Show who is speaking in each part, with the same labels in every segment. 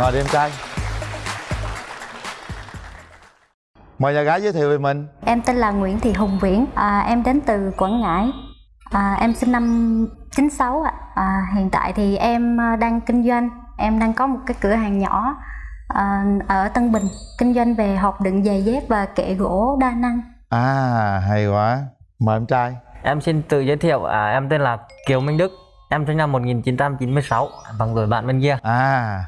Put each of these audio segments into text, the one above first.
Speaker 1: ngồi đi em trai. Mời nhà gái giới thiệu về mình.
Speaker 2: Em tên là Nguyễn Thị Hùng Viễn, à, em đến từ Quảng Ngãi. À, em sinh năm 96 ạ. À, hiện tại thì em à, đang kinh doanh, em đang có một cái cửa hàng nhỏ à, ở Tân Bình, kinh doanh về hộp đựng giày dép và kệ gỗ đa năng.
Speaker 1: à hay quá. Mời em trai.
Speaker 3: Em xin tự giới thiệu, à, em tên là Kiều Minh Đức. Em sinh năm 1996 bằng tuổi bạn bên kia.
Speaker 1: À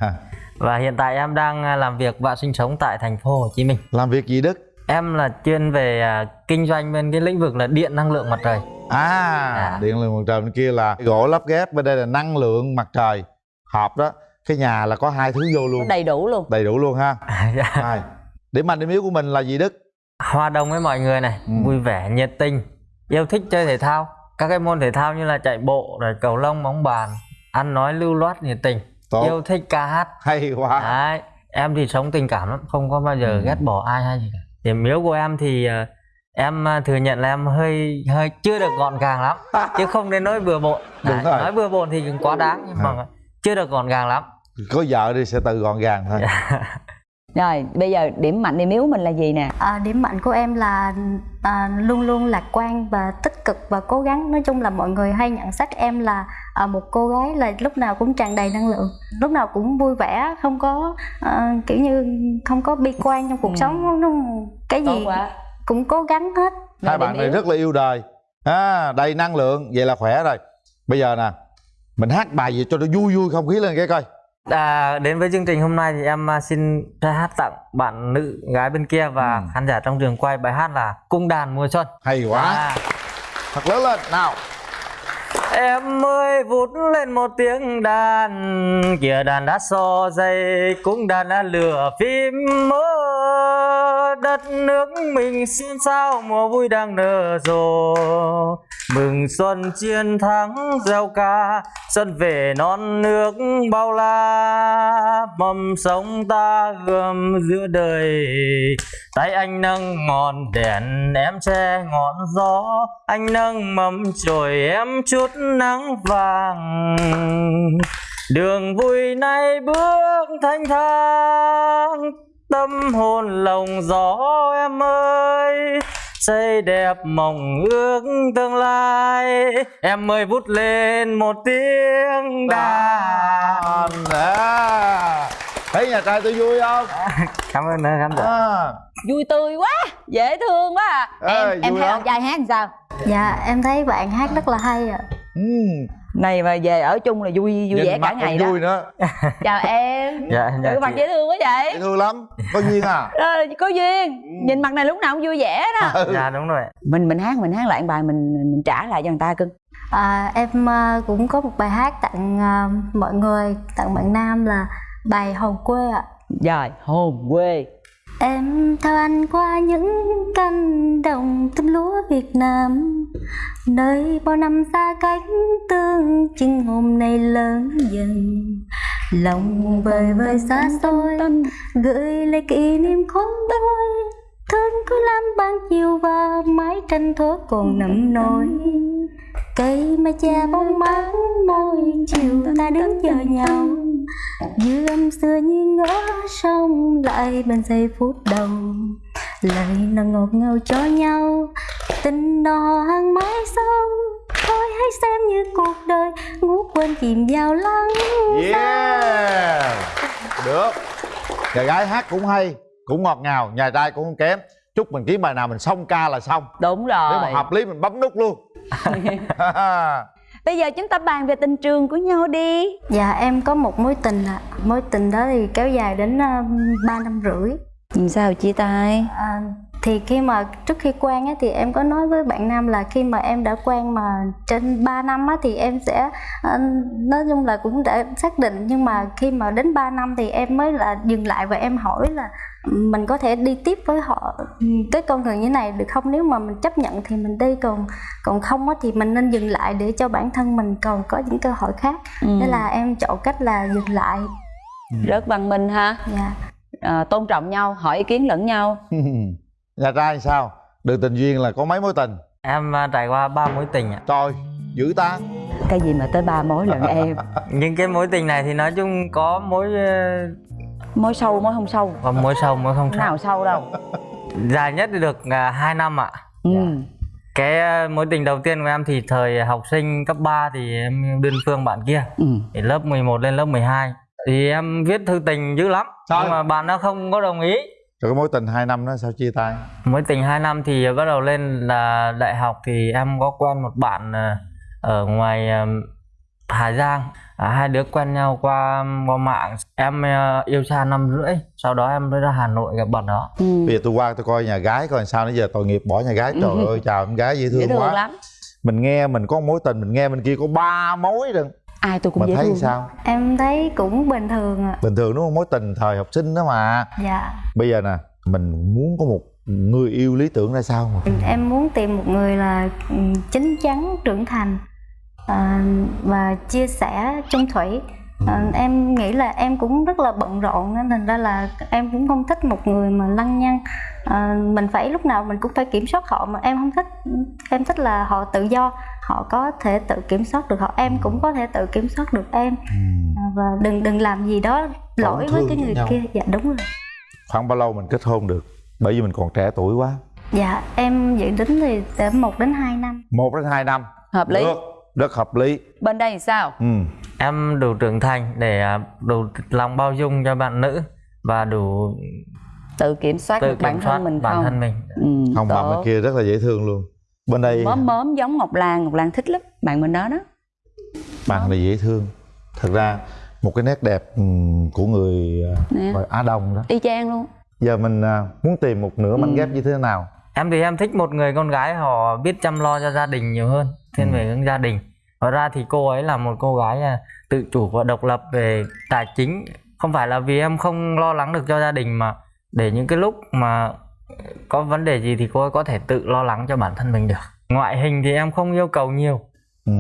Speaker 3: Và hiện tại em đang à, làm việc và sinh sống tại thành phố Hồ Chí Minh.
Speaker 1: Làm việc gì đức?
Speaker 3: Em là chuyên về à, kinh doanh bên cái lĩnh vực là điện năng lượng mặt trời.
Speaker 1: À,
Speaker 3: À.
Speaker 1: điện lượng mặt trời bên kia là gỗ lắp ghép bên đây là năng lượng mặt trời hộp đó. Cái nhà là có hai thứ vô luôn.
Speaker 4: Đầy đủ luôn.
Speaker 1: Đầy đủ luôn ha.
Speaker 3: Dạ.
Speaker 1: hai điểm mạnh điểm yếu của mình là gì đức?
Speaker 3: Hòa đồng với mọi người này,
Speaker 1: Ừ.
Speaker 3: vui vẻ, nhiệt tình Yêu thích chơi thể thao. Các cái môn thể thao như là chạy bộ, rồi cầu lông, bóng bàn Ăn nói lưu loát, nhiệt tình
Speaker 1: tốt
Speaker 3: Yêu thích ca hát
Speaker 1: hay quá
Speaker 3: Đấy, em thì sống tình cảm lắm, không có bao giờ
Speaker 1: Ừ.
Speaker 3: ghét bỏ ai hay gì cả. Điểm yếu của em thì ờ, em ờ, thừa nhận là em hơi hơi chưa được gọn gàng lắm, chứ không đến nỗi bừa bộn.
Speaker 1: Đúng
Speaker 3: Đấy,
Speaker 1: rồi.
Speaker 3: nói bừa bộn thì cũng quá đáng nhưng mà chưa được gọn gàng lắm.
Speaker 1: có vợ đi sẽ tự gọn gàng thôi
Speaker 4: rồi bây giờ điểm mạnh điểm yếu mình là gì nè
Speaker 2: À, điểm mạnh của em là à, luôn luôn lạc quan và tích cực và cố gắng. Nói chung là mọi người hay nhận xét em là à, một cô gái là lúc nào cũng tràn đầy năng lượng, lúc nào cũng vui vẻ, không có à, kiểu như không có bi quan trong cuộc
Speaker 4: Ừ.
Speaker 2: sống. Nó, cái gì cũng cố gắng hết.
Speaker 4: Rồi
Speaker 1: hai bạn này
Speaker 4: yếu.
Speaker 1: rất là yêu đời à, đầy năng lượng vậy là khỏe rồi bây giờ nè mình hát bài gì cho nó vui vui không khí lên cái coi
Speaker 3: À, đến với chương trình hôm nay thì em ờ, xin ca hát tặng bạn nữ gái bên kia và
Speaker 1: Ừ.
Speaker 3: khán giả trong trường quay bài hát là Cung đàn mùa xuân.
Speaker 1: hay quá
Speaker 3: À,
Speaker 1: thật lớn lên nào
Speaker 3: Em ơi vút lên một tiếng đàn, Kìa đàn đã so dây, Cũng đàn đã lửa phim mơ. Đất nước mình xin sao Mùa vui đang nở rộ. Mừng xuân chiến thắng gieo ca, Xuân về non nước bao la. Mầm sống ta gươm giữa đời, Tay anh nâng ngọn đèn, em che ngọn gió. Anh nâng mầm chổi em chút nắng vàng Đường vui nay bước thanh thang Tâm hồn lồng gió em ơi Xây đẹp mộng ước tương lai Em ơi vút lên một tiếng đàn
Speaker 1: à. thấy nhà trai tôi vui không
Speaker 3: Cảm ơn khán giả
Speaker 1: à.
Speaker 4: vui tươi quá dễ thương quá à. Em em
Speaker 1: vui
Speaker 4: thấy
Speaker 1: lắm.
Speaker 4: bạn trai hát làm sao
Speaker 2: Dạ em thấy bạn hát rất là hay ạ.
Speaker 1: Ừ.
Speaker 4: này mà về ở chung là vui vui
Speaker 1: Nhìn
Speaker 4: vẻ cả ngày đó.
Speaker 1: vui nữa.
Speaker 4: Chào em.
Speaker 3: Dạ, dạ
Speaker 4: ừ, mặt dễ thương quá
Speaker 1: dễ
Speaker 4: vậy
Speaker 1: thương lắm. Có duyên à?
Speaker 4: Ờ, có duyên. Nhìn mặt này lúc nào cũng vui vẻ đó.
Speaker 1: Ừ.
Speaker 3: Dạ đúng rồi
Speaker 4: mình mình hát mình hát lại bài mình mình trả lại cho người ta cưng.
Speaker 2: À, em à, cũng có một bài hát tặng à, mọi người, tặng bạn Nam là bài Hồn quê ạ.
Speaker 4: rồi hồn quê
Speaker 2: Em theo anh qua những cánh đồng tôm lúa Việt Nam. Nơi bao năm xa cách tương chừng hôm nay lớn dần. Lòng vời vời xa xôi, Gửi lại kỷ niệm khốn đôi Thương cứ lắm ban chiều và mái tranh thuở còn nằm nổi Cây mai che bóng mát môi chiều ta đứng chờ nhau. Dư âm xưa như ngỡ sông lại bên giây phút đầu. Lời nào ngọt ngào cho nhau Tình đò hàng mãi sâu Thôi hãy xem như cuộc đời ngủ quên chìm vào lắng
Speaker 1: yeah. được. Nhà gái hát cũng hay cũng ngọt ngào nhà trai cũng không kém. Chúc mình kiếm bài nào mình xong ca là xong.
Speaker 4: Đúng
Speaker 1: nếu
Speaker 4: rồi.
Speaker 1: mà hợp lý mình bấm nút luôn.
Speaker 4: Bây giờ chúng ta bàn về tình trường của nhau đi.
Speaker 2: Dạ em có một mối tình ạ. Mối tình đó thì kéo dài đến uh, 3 năm rưỡi.
Speaker 4: Làm sao chia tay?
Speaker 2: À, thì khi mà trước khi quen á, thì em có nói với bạn nam là khi mà em đã quen mà trên 3 năm á, thì em sẽ à, nói chung là cũng đã xác định. Nhưng mà khi mà đến 3 năm thì em mới là dừng lại và em hỏi là mình có thể đi tiếp với họ ừ, cái con người như này được không? Nếu mà mình chấp nhận thì mình đi còn còn không á, thì mình nên dừng lại để cho bản thân mình còn có những cơ hội khác.
Speaker 4: Ừ.
Speaker 2: thế là em chọn cách là dừng lại.
Speaker 4: Rất văn minh ha.
Speaker 2: Dạ.
Speaker 4: À, tôn trọng nhau hỏi ý kiến lẫn nhau
Speaker 1: nhà trai sao? Đường tình duyên là có mấy mối tình?
Speaker 3: Em à, trải qua ba mối tình ạ.
Speaker 1: Trời dữ ta.
Speaker 4: Cái gì mà tới ba mối lận em?
Speaker 3: Những cái mối tình này thì nói chung có mối ờ,
Speaker 4: mối sâu mối không sâu?
Speaker 3: Còn mối sâu mối không sâu.
Speaker 4: Nào sâu đâu?
Speaker 3: Dài nhất được à, 2 năm ạ.
Speaker 4: Ừ.
Speaker 3: Cái à, mối tình đầu tiên của em thì thời học sinh cấp 3 thì em đơn phương bạn kia.
Speaker 4: Ừ.
Speaker 3: thì lớp 11 lên lớp 12 thì em viết thư tình dữ lắm.
Speaker 1: Sao?
Speaker 3: nhưng mà bạn nó không có đồng ý
Speaker 1: rồi cái mối tình 2 năm đó sao chia tay?
Speaker 3: Mối tình 2 năm thì bắt đầu lên là đại học thì em có quen một bạn à, ở ngoài à, Hà Giang. À, hai đứa quen nhau qua qua mạng. Em à, yêu xa năm rưỡi sau đó em mới ra Hà Nội gặp bạn đó.
Speaker 4: Ừ.
Speaker 1: bây giờ tôi qua tôi coi nhà gái coi sao nãy giờ tội nghiệp bỏ nhà gái. Trời
Speaker 4: Ừ.
Speaker 1: ơi chào em gái dễ thương,
Speaker 4: dễ thương
Speaker 1: quá.
Speaker 4: lắm.
Speaker 1: Mình nghe mình có mối tình mình nghe bên kia có ba mối rồi
Speaker 4: ai tôi cũng
Speaker 1: mà
Speaker 4: dễ
Speaker 1: thấy
Speaker 4: thương.
Speaker 1: sao?
Speaker 2: Em thấy cũng bình thường ạ.
Speaker 1: Bình thường đúng không? Mối tình thời học sinh đó mà.
Speaker 2: Dạ.
Speaker 1: Bây giờ nè mình muốn có một người yêu lý tưởng ra sao mà?
Speaker 2: Em muốn tìm một người là ừ, chín chắn trưởng thành à, và chia sẻ chung thủy. À, em nghĩ là em cũng rất là bận rộn nên thành ra là em cũng không thích một người mà lăng nhăng. À, mình phải lúc nào mình cũng phải kiểm soát họ mà em không thích. Em thích là họ tự do họ có thể tự kiểm soát được họ em cũng có thể tự kiểm soát được em. À, và đừng đừng làm gì đó lỗi với cái người
Speaker 1: nhau.
Speaker 2: kia. Dạ đúng rồi.
Speaker 1: Khoảng bao lâu mình kết hôn được? Bởi vì mình còn trẻ tuổi quá.
Speaker 2: Dạ em dự tính thì từ một đến hai năm.
Speaker 1: Một đến hai năm.
Speaker 4: Hợp lý.
Speaker 1: Được rất hợp lý.
Speaker 4: Bên đây thì sao?
Speaker 1: Ừ.
Speaker 3: Em đủ trưởng thành để à, đủ lòng bao dung cho bạn nữ và đủ
Speaker 4: tự kiểm soát
Speaker 3: tự
Speaker 4: được bản
Speaker 3: kiểm soát
Speaker 4: thân mình
Speaker 3: bản
Speaker 4: không?
Speaker 3: thân mình.
Speaker 4: Ừ,
Speaker 1: không bạn
Speaker 4: tốt.
Speaker 1: bên kia rất là dễ thương luôn bên đây
Speaker 4: mớm mớm giống ngọc lan ngọc lan thích lắm bạn mình đó đó.
Speaker 1: Bạn này dễ thương. Thật ra một cái nét đẹp ừm, của người à,
Speaker 4: Nè.
Speaker 1: gọi Á Đông đó.
Speaker 4: Y chang luôn.
Speaker 1: Giờ mình à, muốn tìm một nửa mảnh
Speaker 4: Ừ.
Speaker 1: ghép như thế nào?
Speaker 3: Em thì em thích một người con gái họ biết chăm lo cho gia đình nhiều hơn thiên về hướng gia đình. Hóa ra thì cô ấy là một cô gái à, tự chủ và độc lập về tài chính. Không phải là vì em không lo lắng được cho gia đình mà để những cái lúc mà có vấn đề gì thì cô ấy có thể tự lo lắng cho bản thân mình được. Ngoại hình thì em không yêu cầu nhiều.
Speaker 1: Ừ.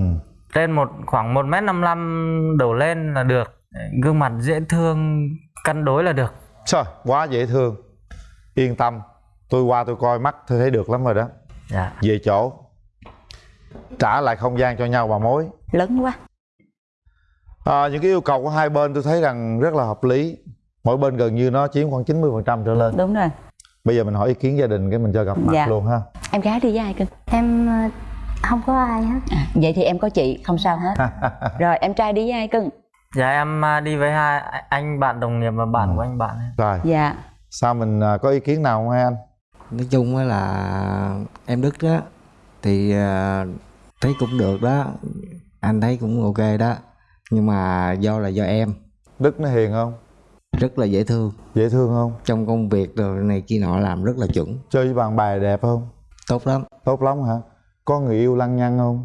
Speaker 3: trên một khoảng một m năm đổ lên là được. Gương mặt dễ thương cân đối là được.
Speaker 1: Trời, quá dễ thương. Yên tâm. Tôi qua tôi coi mắt tôi thấy được lắm rồi đó.
Speaker 3: Dạ.
Speaker 1: Về chỗ. Trả lại không gian cho nhau bà mối.
Speaker 4: Lớn quá.
Speaker 1: À, những cái yêu cầu của hai bên tôi thấy rằng rất là hợp lý. Mỗi bên gần như nó chiếm khoảng 90% trở lên.
Speaker 4: Đúng rồi
Speaker 1: bây giờ mình hỏi ý kiến gia đình cái mình cho gặp mặt
Speaker 4: Dạ.
Speaker 1: luôn ha.
Speaker 4: Em gái đi với ai cưng?
Speaker 2: Em ờ, không có ai hết.
Speaker 4: À, vậy thì em có chị không sao hết. Rồi em trai đi với ai cưng?
Speaker 3: Dạ em à, đi với hai anh bạn đồng nghiệp và bạn
Speaker 1: Ừ.
Speaker 3: của anh bạn ấy.
Speaker 1: rồi.
Speaker 4: Dạ.
Speaker 1: Sao mình à, có ý kiến nào không hai anh?
Speaker 5: Nói chung á là em đức đó thì à, thấy cũng được đó. Anh thấy cũng ok đó nhưng mà do là do em.
Speaker 1: Đức nó hiền không
Speaker 5: rất là dễ thương.
Speaker 1: Dễ thương không?
Speaker 5: Trong công việc rồi này kia nọ làm rất là chuẩn.
Speaker 1: Chơi với bạn bè đẹp không?
Speaker 5: Tốt lắm.
Speaker 1: Tốt lắm hả? Có người yêu lăng nhăng không?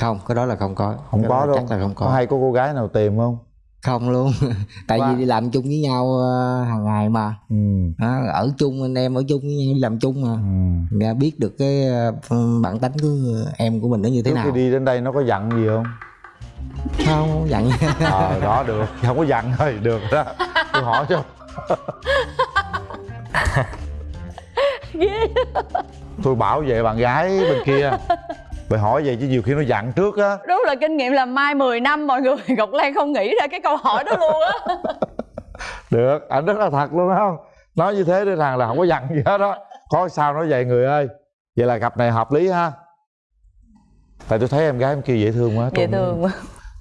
Speaker 5: Không cái đó là không có.
Speaker 1: Không
Speaker 5: Cái
Speaker 1: có đâu
Speaker 5: chắc là không có,
Speaker 1: có hay có cô gái nào tìm không?
Speaker 5: Không luôn. Tại
Speaker 1: Qua-
Speaker 5: vì đi làm chung với nhau ờ, hàng ngày mà.
Speaker 1: Ừ.
Speaker 5: Đó, ở chung anh em ở chung với nhau làm chung mà.
Speaker 1: Ừ.
Speaker 5: Biết được cái ờ, bản tính của em của mình nó như thế
Speaker 1: trước
Speaker 5: nào.
Speaker 1: khi đi đến đây nó có dặn gì không
Speaker 5: không dặn.
Speaker 1: Ờ đó được. Không có dặn thôi được đó. Tôi hỏi cho tôi bảo vệ bạn gái bên kia. Phải hỏi vậy chứ nhiều khi nó dặn trước á.
Speaker 4: Đúng là kinh nghiệm làm mai 10 năm mọi người ngọc lan không nghĩ ra cái câu hỏi đó luôn á.
Speaker 1: Được anh rất là thật luôn không nói như thế để rằng là không có dặn gì hết đó có sao nói vậy người ơi. Vậy là cặp này hợp lý ha. Tại tôi thấy em gái em kia dễ thương quá
Speaker 4: dễ
Speaker 1: tôi
Speaker 4: thương quá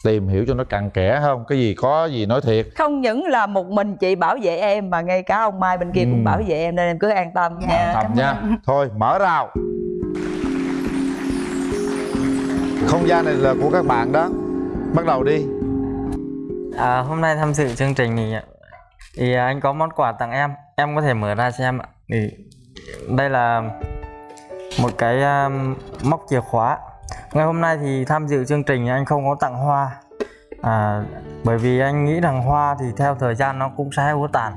Speaker 1: tìm hiểu cho nó cặn kẽ không? Cái gì có gì nói thiệt.
Speaker 4: Không những là một mình chị bảo vệ em mà ngay cả ông mai bên kia
Speaker 1: Ừ.
Speaker 4: cũng bảo vệ em nên em cứ an tâm nha.
Speaker 1: Tầm nha. thôi mở rào. Không gian này là của các bạn đó. Bắt đầu đi.
Speaker 3: À, hôm nay tham dự chương trình thì thì anh có món quà tặng em. Em có thể mở ra xem ạ. Thì đây là một cái um, móc chìa khóa ngày hôm nay thì tham dự chương trình anh không có tặng hoa. À, bởi vì anh nghĩ rằng hoa thì theo thời gian nó cũng sẽ úa tàn.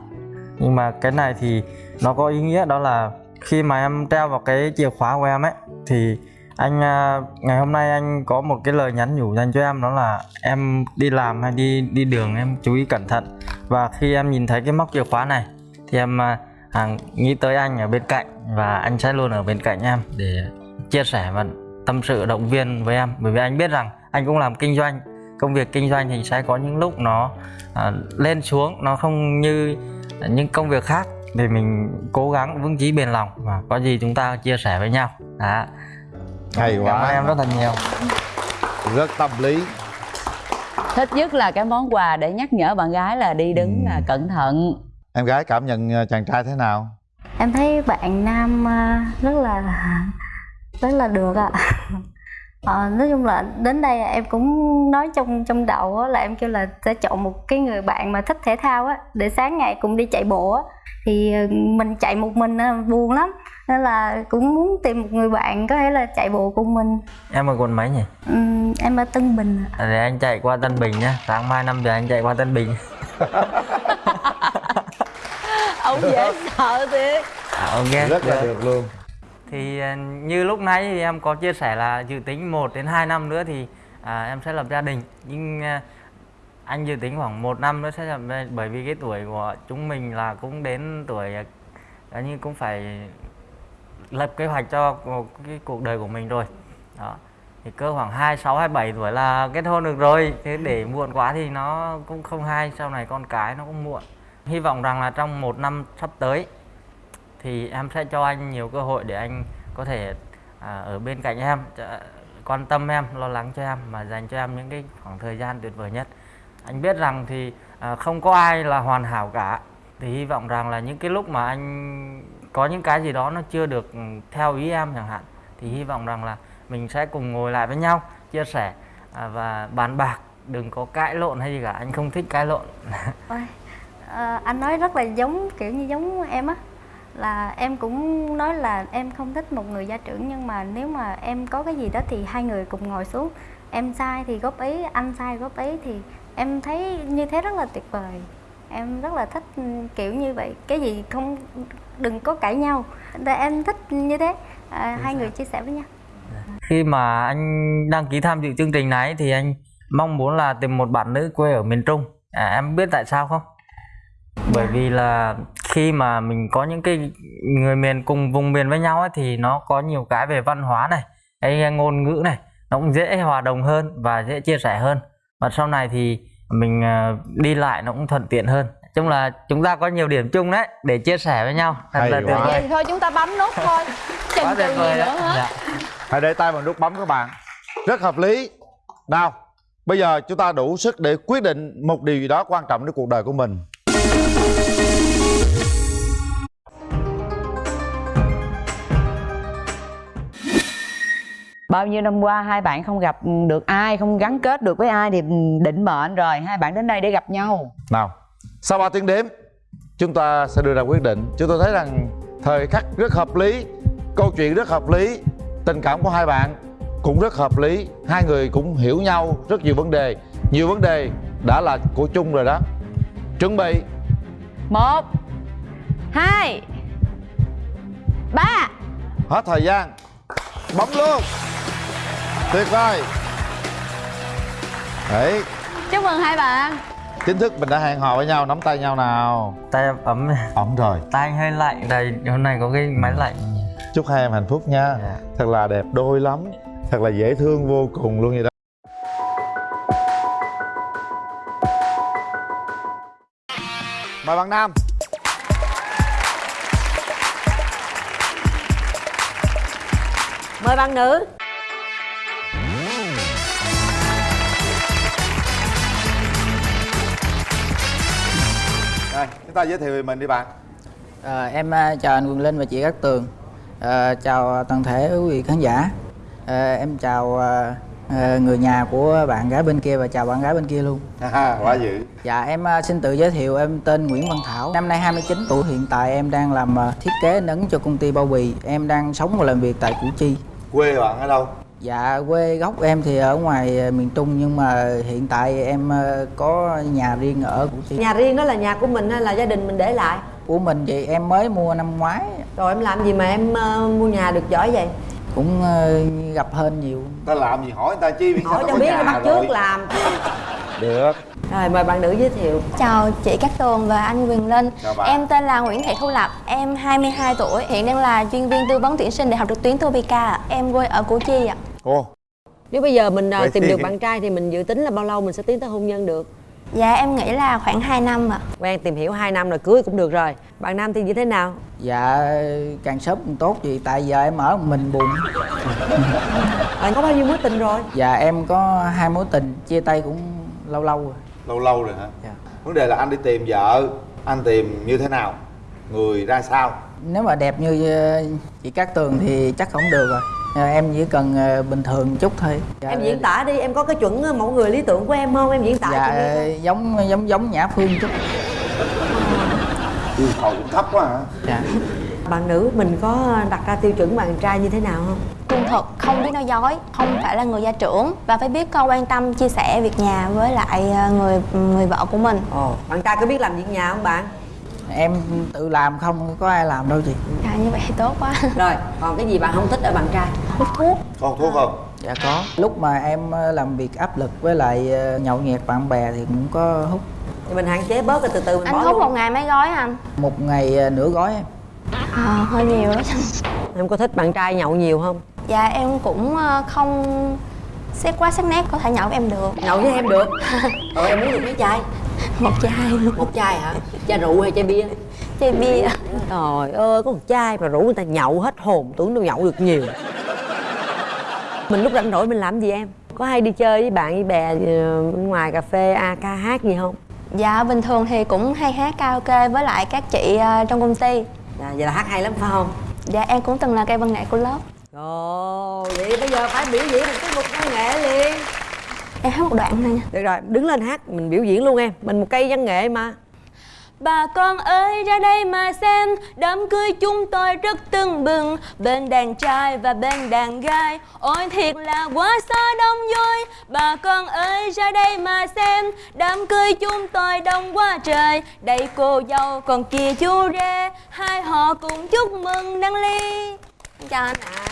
Speaker 3: Nhưng mà cái này thì nó có ý nghĩa đó là khi mà em treo vào cái chìa khóa của em ấy thì anh à, ngày hôm nay anh có một cái lời nhắn nhủ dành cho em đó là em đi làm hay đi đi đường em chú ý cẩn thận. Và khi em nhìn thấy cái móc chìa khóa này thì em à, à, nghĩ tới anh ở bên cạnh và anh sẽ luôn ở bên cạnh em để chia sẻ và tâm sự động viên với em. Bởi vì anh biết rằng anh cũng làm kinh doanh. Công việc kinh doanh thì sẽ có những lúc nó à, lên xuống nó không như những công việc khác. Thì mình cố gắng vững chí bền lòng và có gì chúng ta chia sẻ với nhau. Đó.
Speaker 1: Hay
Speaker 3: cảm ơn em
Speaker 1: quá
Speaker 3: rất là nhiều.
Speaker 1: Rất tâm lý.
Speaker 4: Thích nhất là cái món quà để nhắc nhở bạn gái là đi đứng
Speaker 1: Ừ.
Speaker 4: là cẩn thận.
Speaker 1: Em gái cảm nhận ờ, chàng trai thế nào?
Speaker 2: Em thấy bạn nam à, rất là rất là được ạ. Ờ, nói chung là đến đây em cũng nói trong trong đầu á, là em kêu là sẽ chọn một cái người bạn mà thích thể thao á để sáng ngày cùng đi chạy bộ á. Thì ờ, mình chạy một mình á, buồn lắm. Nên là cũng muốn tìm một người bạn có thể là chạy bộ cùng mình.
Speaker 3: Em ở quận mấy nhỉ?
Speaker 2: Ừm, em ở Tân Bình ạ.
Speaker 3: À, để anh chạy qua Tân Bình nhá. Sáng mai 5 giờ anh chạy qua Tân Bình.
Speaker 4: Ông dễ sợ thiệt.
Speaker 3: À, ok.
Speaker 1: Rất là
Speaker 3: được.
Speaker 1: được luôn
Speaker 3: thì à, như lúc nãy thì em có chia sẻ là dự tính 1 đến 2 năm nữa thì à, em sẽ lập gia đình. Nhưng à, anh dự tính khoảng một năm nữa sẽ lập bởi vì cái tuổi của chúng mình là cũng đến tuổi à, à như cũng phải lập kế hoạch cho cái cuộc đời của mình rồi. Đó. Thì cơ khoảng 26 27 tuổi là kết hôn được rồi. Thế để muộn quá thì nó cũng không hay. Sau này con cái nó cũng muộn. Hy vọng rằng là trong một năm sắp tới thì em sẽ cho anh nhiều cơ hội để anh có thể à, ở bên cạnh em quan tâm em lo lắng cho em mà dành cho em những cái khoảng thời gian tuyệt vời nhất. Anh biết rằng thì à, không có ai là hoàn hảo cả. Thì hy vọng rằng là những cái lúc mà anh có những cái gì đó nó chưa được ừ, theo ý em chẳng hạn thì hy vọng rằng là mình sẽ cùng ngồi lại với nhau chia sẻ à, và bàn bạc đừng có cãi lộn hay gì cả. Anh không thích cãi lộn.
Speaker 2: Ôi, à, anh nói rất là giống kiểu như giống em á là em cũng nói là em không thích một người gia trưởng nhưng mà nếu mà em có cái gì đó thì hai người cùng ngồi xuống. Em sai thì góp ý anh sai góp ý thì em thấy như thế rất là tuyệt vời. Em rất là thích ừ, kiểu như vậy. Cái gì không đừng có cãi nhau. Tại em thích như thế. À, hai người chia sẻ với nhau.
Speaker 3: Khi mà anh đăng ký tham dự chương trình này thì anh mong muốn là tìm một bạn nữ quê ở miền Trung. À, em biết tại sao không? Bởi vì là khi mà mình có những cái người miền cùng vùng miền với nhau ấy, thì nó có nhiều cái về văn hóa này cái ngôn ngữ này nó cũng dễ hòa đồng hơn và dễ chia sẻ hơn. Và sau này thì mình à, đi lại nó cũng thuận tiện hơn. Chung là chúng ta có nhiều điểm chung đấy để chia sẻ với nhau. Thật
Speaker 1: Hay
Speaker 3: là tuyệt vời.
Speaker 4: Thôi chúng ta bấm nút thôi. Chần
Speaker 3: quá
Speaker 4: chừ
Speaker 3: tuyệt
Speaker 4: gì nữa hết
Speaker 3: dạ.
Speaker 1: hãy để tay vào nút bấm các bạn. Rất hợp lý. Nào bây giờ chúng ta đủ sức để quyết định một điều gì đó quan trọng đến cuộc đời của mình
Speaker 4: bao nhiêu năm qua hai bạn không gặp được ai không gắn kết được với ai thì định mệnh rồi. Hai bạn đến đây để gặp nhau.
Speaker 1: Nào sau 3 tiếng đếm chúng ta sẽ đưa ra quyết định. Chúng tôi thấy rằng thời khắc rất hợp lý câu chuyện rất hợp lý tình cảm của hai bạn cũng rất hợp lý hai người cũng hiểu nhau rất nhiều vấn đề. Nhiều vấn đề đã là của chung rồi đó. Chuẩn bị.
Speaker 4: Một hai ba.
Speaker 1: Hết thời gian. Bấm luôn tuyệt vời. Đấy.
Speaker 4: Chúc mừng hai bạn.
Speaker 1: Chính thức mình đã hẹn hò với nhau nắm tay nhau nào.
Speaker 3: Tay em ấm
Speaker 1: ổn rồi.
Speaker 3: Tay anh hơi lạnh. Đây hôm nay có cái máy lạnh.
Speaker 1: Chúc hai em hạnh phúc nha.
Speaker 3: Dạ.
Speaker 1: thật là đẹp đôi lắm. Thật là dễ thương vô cùng luôn vậy đó. Mời bạn nam.
Speaker 6: Mời bạn nữ
Speaker 1: rồi chúng ta giới thiệu về mình đi bạn.
Speaker 7: À, em chào anh Quyền Linh và chị Cát Tường. À, Chào toàn thể quý vị khán giả. À, Em chào à, à, người nhà của bạn gái bên kia và chào bạn gái bên kia luôn.
Speaker 1: Quá dữ.
Speaker 7: Dạ em à, xin tự giới thiệu em tên Nguyễn Văn Thảo. Năm nay 29 tuổi Hiện tại em đang làm à, thiết kế in ấn cho công ty bao bì. Em đang sống và làm việc tại Củ Chi.
Speaker 1: Quê bạn ở đâu
Speaker 7: Dạ quê gốc em thì ở ngoài à, miền Trung Nhưng mà hiện tại em à, có nhà riêng ở Củ Chi.
Speaker 6: Nhà riêng đó là nhà của mình hay là gia đình mình để lại?
Speaker 7: Của mình thì em mới mua năm ngoái.
Speaker 6: Rồi em làm gì mà em ờ, mua nhà được giỏi vậy?
Speaker 7: Cũng à, gặp hên nhiều.
Speaker 1: Ta làm gì hỏi người ta chi biết
Speaker 6: hỏi cho biết bắt trước làm.
Speaker 1: Được.
Speaker 6: Rồi mời bạn nữ giới thiệu.
Speaker 8: Chào chị Cát Tường và anh Quyền Linh.
Speaker 1: Chào bạn.
Speaker 8: Em tên là Nguyễn Thị Thu Lập Em 22 tuổi Hiện đang là chuyên viên tư vấn tuyển sinh Đại học trực tuyến Topica. Em quê ở Củ Chi ạ
Speaker 1: cô.
Speaker 6: Nếu bây giờ mình ờ,
Speaker 1: Vậy
Speaker 6: tìm
Speaker 1: thì-
Speaker 6: được bạn trai thì mình dự tính là bao lâu mình sẽ tiến tới hôn nhân được?
Speaker 8: Dạ em nghĩ là khoảng 2 năm ạ.
Speaker 6: Quen tìm hiểu 2 năm rồi cưới cũng được rồi. Bạn nam thì như thế nào?
Speaker 7: Dạ càng sớm càng tốt vì tại giờ em ở mình buồn.
Speaker 6: Bạn có bao nhiêu mối tình rồi?
Speaker 7: Dạ em có hai mối tình chia tay cũng lâu lâu rồi.
Speaker 1: Lâu lâu rồi hả?
Speaker 7: Dạ.
Speaker 1: vấn đề là anh đi tìm vợ anh tìm như thế nào? Người ra sao?
Speaker 7: Nếu mà đẹp như ờ, chị Cát Tường thì chắc không được rồi Ờ, em chỉ cần ờ, bình thường chút thôi. Dạ,
Speaker 6: em diễn tả đi em có cái chuẩn ờ, mẫu người lý tưởng của em không? Em diễn tả cho
Speaker 7: dạ
Speaker 6: coi.
Speaker 7: giống giống giống Nhã Phương chút.
Speaker 1: Yêu cầu cũng thấp quá hả?
Speaker 7: Dạ.
Speaker 6: Bạn nữ mình có đặt ra tiêu chuẩn bạn trai như thế nào không?
Speaker 8: Trung thực, không biết nói dối Không phải là người gia trưởng Và phải biết con quan tâm, chia sẻ việc nhà với lại ờ, người người vợ của mình.
Speaker 6: Ồ bạn trai có biết làm việc nhà không bạn
Speaker 7: em tự làm không có ai làm đâu chị.
Speaker 8: Dạ như vậy thì tốt quá.
Speaker 6: Rồi còn cái gì bạn không thích ở bạn trai?
Speaker 8: Hút thuốc.
Speaker 1: Con thuốc không?
Speaker 7: Dạ có. Lúc mà em ờ, làm việc áp lực với lại ờ, nhậu nhẹt bạn bè thì cũng có hút.
Speaker 6: Thì mình hạn chế bớt rồi từ từ mình
Speaker 8: Anh
Speaker 6: bỏ
Speaker 8: hút
Speaker 6: luôn.
Speaker 8: một ngày mấy gói anh?
Speaker 7: một ngày ờ, nửa gói em.
Speaker 8: Ờ, hơi nhiều đó.
Speaker 6: Em có thích bạn trai nhậu nhiều không?
Speaker 8: Dạ em cũng ờ, không xét quá sắc nét có thể nhậu với em được.
Speaker 6: Nhậu với em được? Rồi em muốn được mấy chai
Speaker 8: Một chai. Luôn
Speaker 6: một chai hả? Chai rượu hay chai bia?
Speaker 8: Chai bia.
Speaker 6: Trời ơi có một chai mà rủ người ta nhậu hết hồn tưởng đâu nhậu được nhiều. Mình lúc rảnh rỗi mình làm gì em? Có hay đi chơi với bạn với bè ờ, bên ngoài cà phê a ca hát gì không?
Speaker 8: Dạ bình thường thì cũng hay hát karaoke với lại các chị ờ, trong công ty.
Speaker 6: Dạ, vậy là hát hay lắm phải không?
Speaker 8: Dạ em cũng từng là cây văn nghệ của lớp.
Speaker 6: Ồ, vậy bây giờ phải biểu diễn một cái mục văn nghệ liền
Speaker 8: Em hát một đoạn thôi nha.
Speaker 6: Được rồi, đứng lên hát, mình biểu diễn luôn em. Mình một cây văn nghệ mà.
Speaker 8: Bà con ơi ra đây mà xem. Đám cưới chúng tôi rất tưng bừng. Bên đàn trai và bên đàn gái. Ôi thiệt là quá xa đông vui. Bà con ơi ra đây mà xem. Đám cưới chúng tôi đông quá trời. Đây cô dâu còn kia chú rể. Hai họ cùng chúc mừng đăng ly. Chào anh ạ.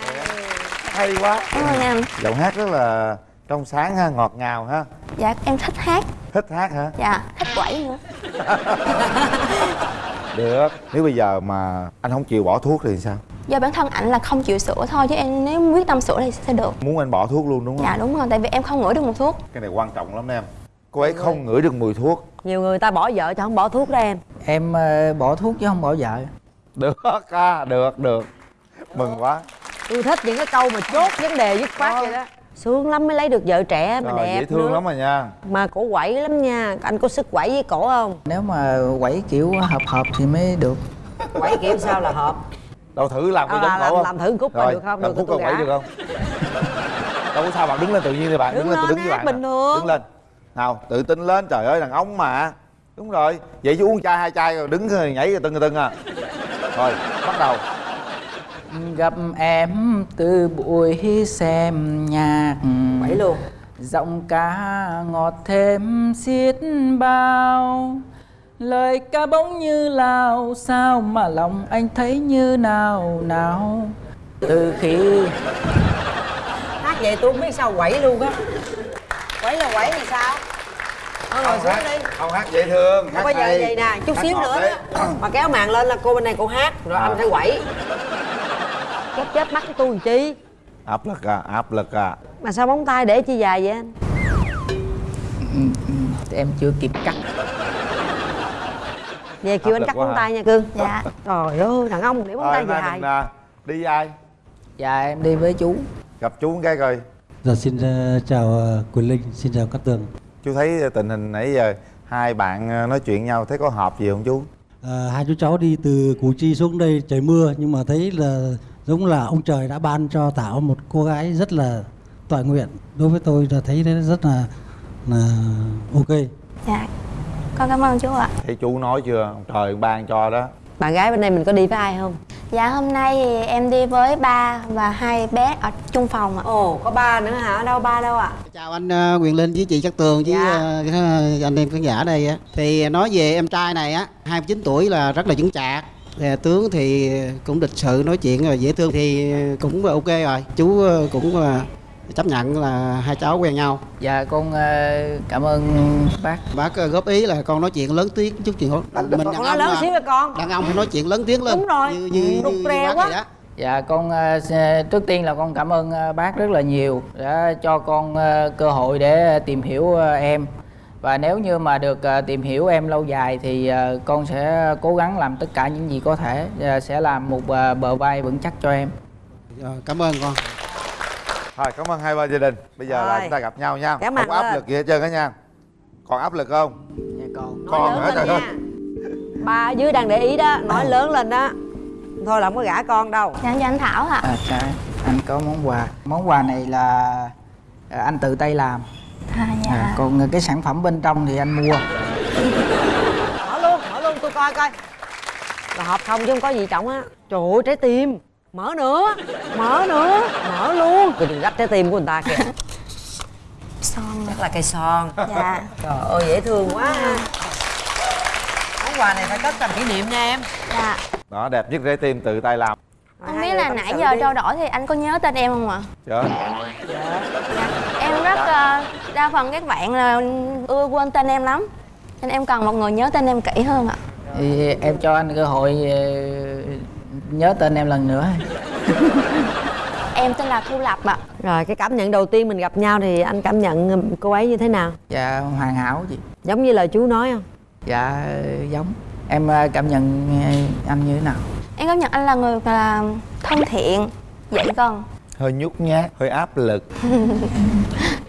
Speaker 1: Hay quá.
Speaker 8: Cảm ơn anh
Speaker 1: giọng hát rất là trong sáng ha ngọt ngào ha.
Speaker 8: Dạ em thích hát.
Speaker 1: Thích hát hả?
Speaker 8: Dạ thích quẩy nữa.
Speaker 1: Được. Nếu bây giờ mà anh không chịu bỏ thuốc thì sao?
Speaker 8: Do bản thân ảnh là không chịu sửa thôi Chứ em nếu quyết tâm sửa thì sẽ được.
Speaker 1: Muốn anh bỏ thuốc luôn đúng không?
Speaker 8: Dạ đúng rồi Tại vì em không ngửi được mùi thuốc.
Speaker 1: Cái này quan trọng lắm em. Cô ấy không ngửi được mùi thuốc.
Speaker 6: Nhiều người ta bỏ vợ cho không bỏ thuốc đó em.
Speaker 7: Em ờ, bỏ thuốc chứ không bỏ vợ.
Speaker 1: Được à được được. Mừng quá.
Speaker 6: Tôi thích những cái câu mà chốt vấn đề dứt khoát vậy đó Sướng lắm mới lấy được vợ trẻ mà
Speaker 1: Rồi,
Speaker 6: đẹp
Speaker 1: dễ thương
Speaker 6: nữa.
Speaker 1: lắm rồi nha.
Speaker 6: Mà cổ quẩy lắm nha. Anh có sức quẩy với cổ không?
Speaker 7: nếu mà quẩy kiểu hợp hợp thì mới được.
Speaker 6: Quẩy kiểu sao là hợp?
Speaker 1: Đâu thử làm cái
Speaker 6: À,
Speaker 1: giống
Speaker 6: làm-
Speaker 1: cổ không?
Speaker 6: làm thử coi
Speaker 1: Rồi,
Speaker 6: được không?
Speaker 1: làm
Speaker 6: Được
Speaker 1: coi quẩy được không? Đâu có sao bạn đứng lên tự nhiên đi bạn.
Speaker 6: Đứng
Speaker 1: đứng lên tôi đứng với bạn
Speaker 6: bình thường.
Speaker 1: đứng lên. Nào tự tin lên. Trời ơi đàn ông mà. Đúng rồi. Vậy chứ uống chai hai chai rồi đứng rồi nhảy rồi tưng rồi tưng à. Rồi bắt đầu
Speaker 7: gặp em từ buổi xem nhạc.
Speaker 6: Quẩy luôn.
Speaker 7: Giọng ca ngọt thêm xiết bao. Lời ca bỗng như lao sao mà lòng anh thấy như nào nào? Từ khi
Speaker 6: Hát vậy tôi không biết sao quẩy luôn á. Quẩy là quẩy thì sao? Thôi ngồi xuống đi.
Speaker 1: không hát dễ thương
Speaker 6: Không
Speaker 1: hát
Speaker 6: có giờ vậy nè, chút
Speaker 1: Hát
Speaker 6: xíu nữa đó. Mà kéo màn lên là cô bên này cô hát Rồi
Speaker 1: À.
Speaker 6: anh phải quẩy Chết chết mắt của tôi làm chi?
Speaker 1: Áp lực à áp lực à.
Speaker 6: Mà sao móng tay để chi dài vậy anh?
Speaker 7: em chưa kịp cắt.
Speaker 6: Về kêu anh cắt móng tay nha cưng
Speaker 8: Dạ.
Speaker 6: Trời ơi, đàn ông để móng
Speaker 1: rồi
Speaker 6: tay dài.
Speaker 1: mình à, đi với ai?
Speaker 7: Dạ em đi với chú.
Speaker 1: Gặp chú cái coi.
Speaker 9: Dạ xin ờ, chào ờ, Quỳnh Linh, xin chào Cát Tường.
Speaker 1: chú thấy tình hình nãy giờ hai bạn à, nói chuyện nhau thấy có hợp gì không chú?
Speaker 9: Ờ, hai chú cháu đi từ Củ Chi xuống đây trời mưa nhưng mà thấy là giống là ông trời đã ban cho Thảo một cô gái rất là tọa nguyện. Đối với tôi là thấy rất là là ok.
Speaker 8: Dạ Con cảm ơn chú ạ
Speaker 1: thấy chú nói chưa ông trời ban cho đó
Speaker 6: Bạn gái bên đây mình có đi với ai không?
Speaker 8: Dạ hôm nay thì em đi với ba và hai bé ở chung phòng ạ
Speaker 6: Ồ, có ba nữa hả? Đâu ba đâu ạ?
Speaker 10: Chào anh ờ, Quyền Linh với chị Cát Tường với
Speaker 6: Dạ.
Speaker 10: ờ, cái- anh em khán giả đây á. Thì nói về em trai này á, 29 tuổi là rất là vững chạc. Thì tướng thì cũng lịch sự nói chuyện rồi dễ thương thì cũng ok rồi. Chú ờ, cũng ờ, chấp nhận là hai cháu quen nhau.
Speaker 7: dạ con ờ, cảm ơn bác
Speaker 10: Bác góp ý là con nói chuyện lớn tiếng chút chuyện mình đàn ông
Speaker 6: lớn xíu với con
Speaker 10: đàn ông phải nói chuyện lớn tiếng lên.
Speaker 6: Đúng rồi.
Speaker 10: Như như,
Speaker 6: Rụt
Speaker 10: như, như bác
Speaker 6: quá.
Speaker 10: vậy đó.
Speaker 7: Dạ con trước tiên là con cảm ơn bác rất là nhiều đã cho con cơ hội để tìm hiểu em và nếu như mà được ờ, tìm hiểu em lâu dài thì ờ, con sẽ cố gắng làm tất cả những gì có thể ờ, sẽ làm một bờ vai vững chắc cho em.
Speaker 10: Rồi, cảm ơn con.
Speaker 1: Thôi cảm ơn hai bên gia đình. Bây giờ là
Speaker 6: Rồi.
Speaker 1: chúng ta gặp nhau nha.
Speaker 6: Cảm
Speaker 1: Không áp lực gì hết trơn á nha. Còn áp lực không?
Speaker 7: dạ
Speaker 1: hả
Speaker 6: lên
Speaker 1: trời ơi
Speaker 6: nha. Ba ở dưới đang để ý đó. Nói lớn lên đó thôi là không có gả con đâu.
Speaker 8: Dạ cho anh thảo ạ.
Speaker 7: À, dạ, anh có món quà. Món quà này là anh tự tay làm
Speaker 8: à, dạ
Speaker 7: à, còn cái sản phẩm bên trong thì anh mua.
Speaker 6: Mở luôn mở luôn tôi coi coi. Là hộp không chứ không có gì trọng á. Trời ơi trái tim. Mở nữa mở nữa mở luôn. Tôi đừng rách trái tim của người ta kìa.
Speaker 8: Son
Speaker 6: chắc là cây son.
Speaker 8: Dạ.
Speaker 6: Trời ơi dễ thương quá. Món quà này phải cất làm kỷ niệm nha em.
Speaker 8: Dạ.
Speaker 1: Đó đẹp nhất trái tim tự tay làm.
Speaker 8: Không biết là nãy giờ
Speaker 6: đi.
Speaker 8: trao đổi thì anh có nhớ tên em không ạ?
Speaker 1: Trời ơi.
Speaker 8: dạ. em rất ờ, đa phần các bạn là ưa quên tên em lắm. Nên em cần một người nhớ tên em kỹ hơn ạ.
Speaker 7: Thì em cho anh cơ hội ờ, nhớ tên em lần nữa.
Speaker 8: Em tên là thu lập ạ.
Speaker 6: Rồi cái cảm nhận đầu tiên mình gặp nhau thì anh cảm nhận cô ấy như thế nào?
Speaker 7: Dạ hoàn hảo chị.
Speaker 6: Giống như lời chú nói không?
Speaker 7: Dạ giống. Em ờ, cảm nhận ờ, anh như thế nào?
Speaker 8: Em cảm nhận anh là người là thân thiện dễ gần.
Speaker 1: Hơi nhút nhát, hơi áp lực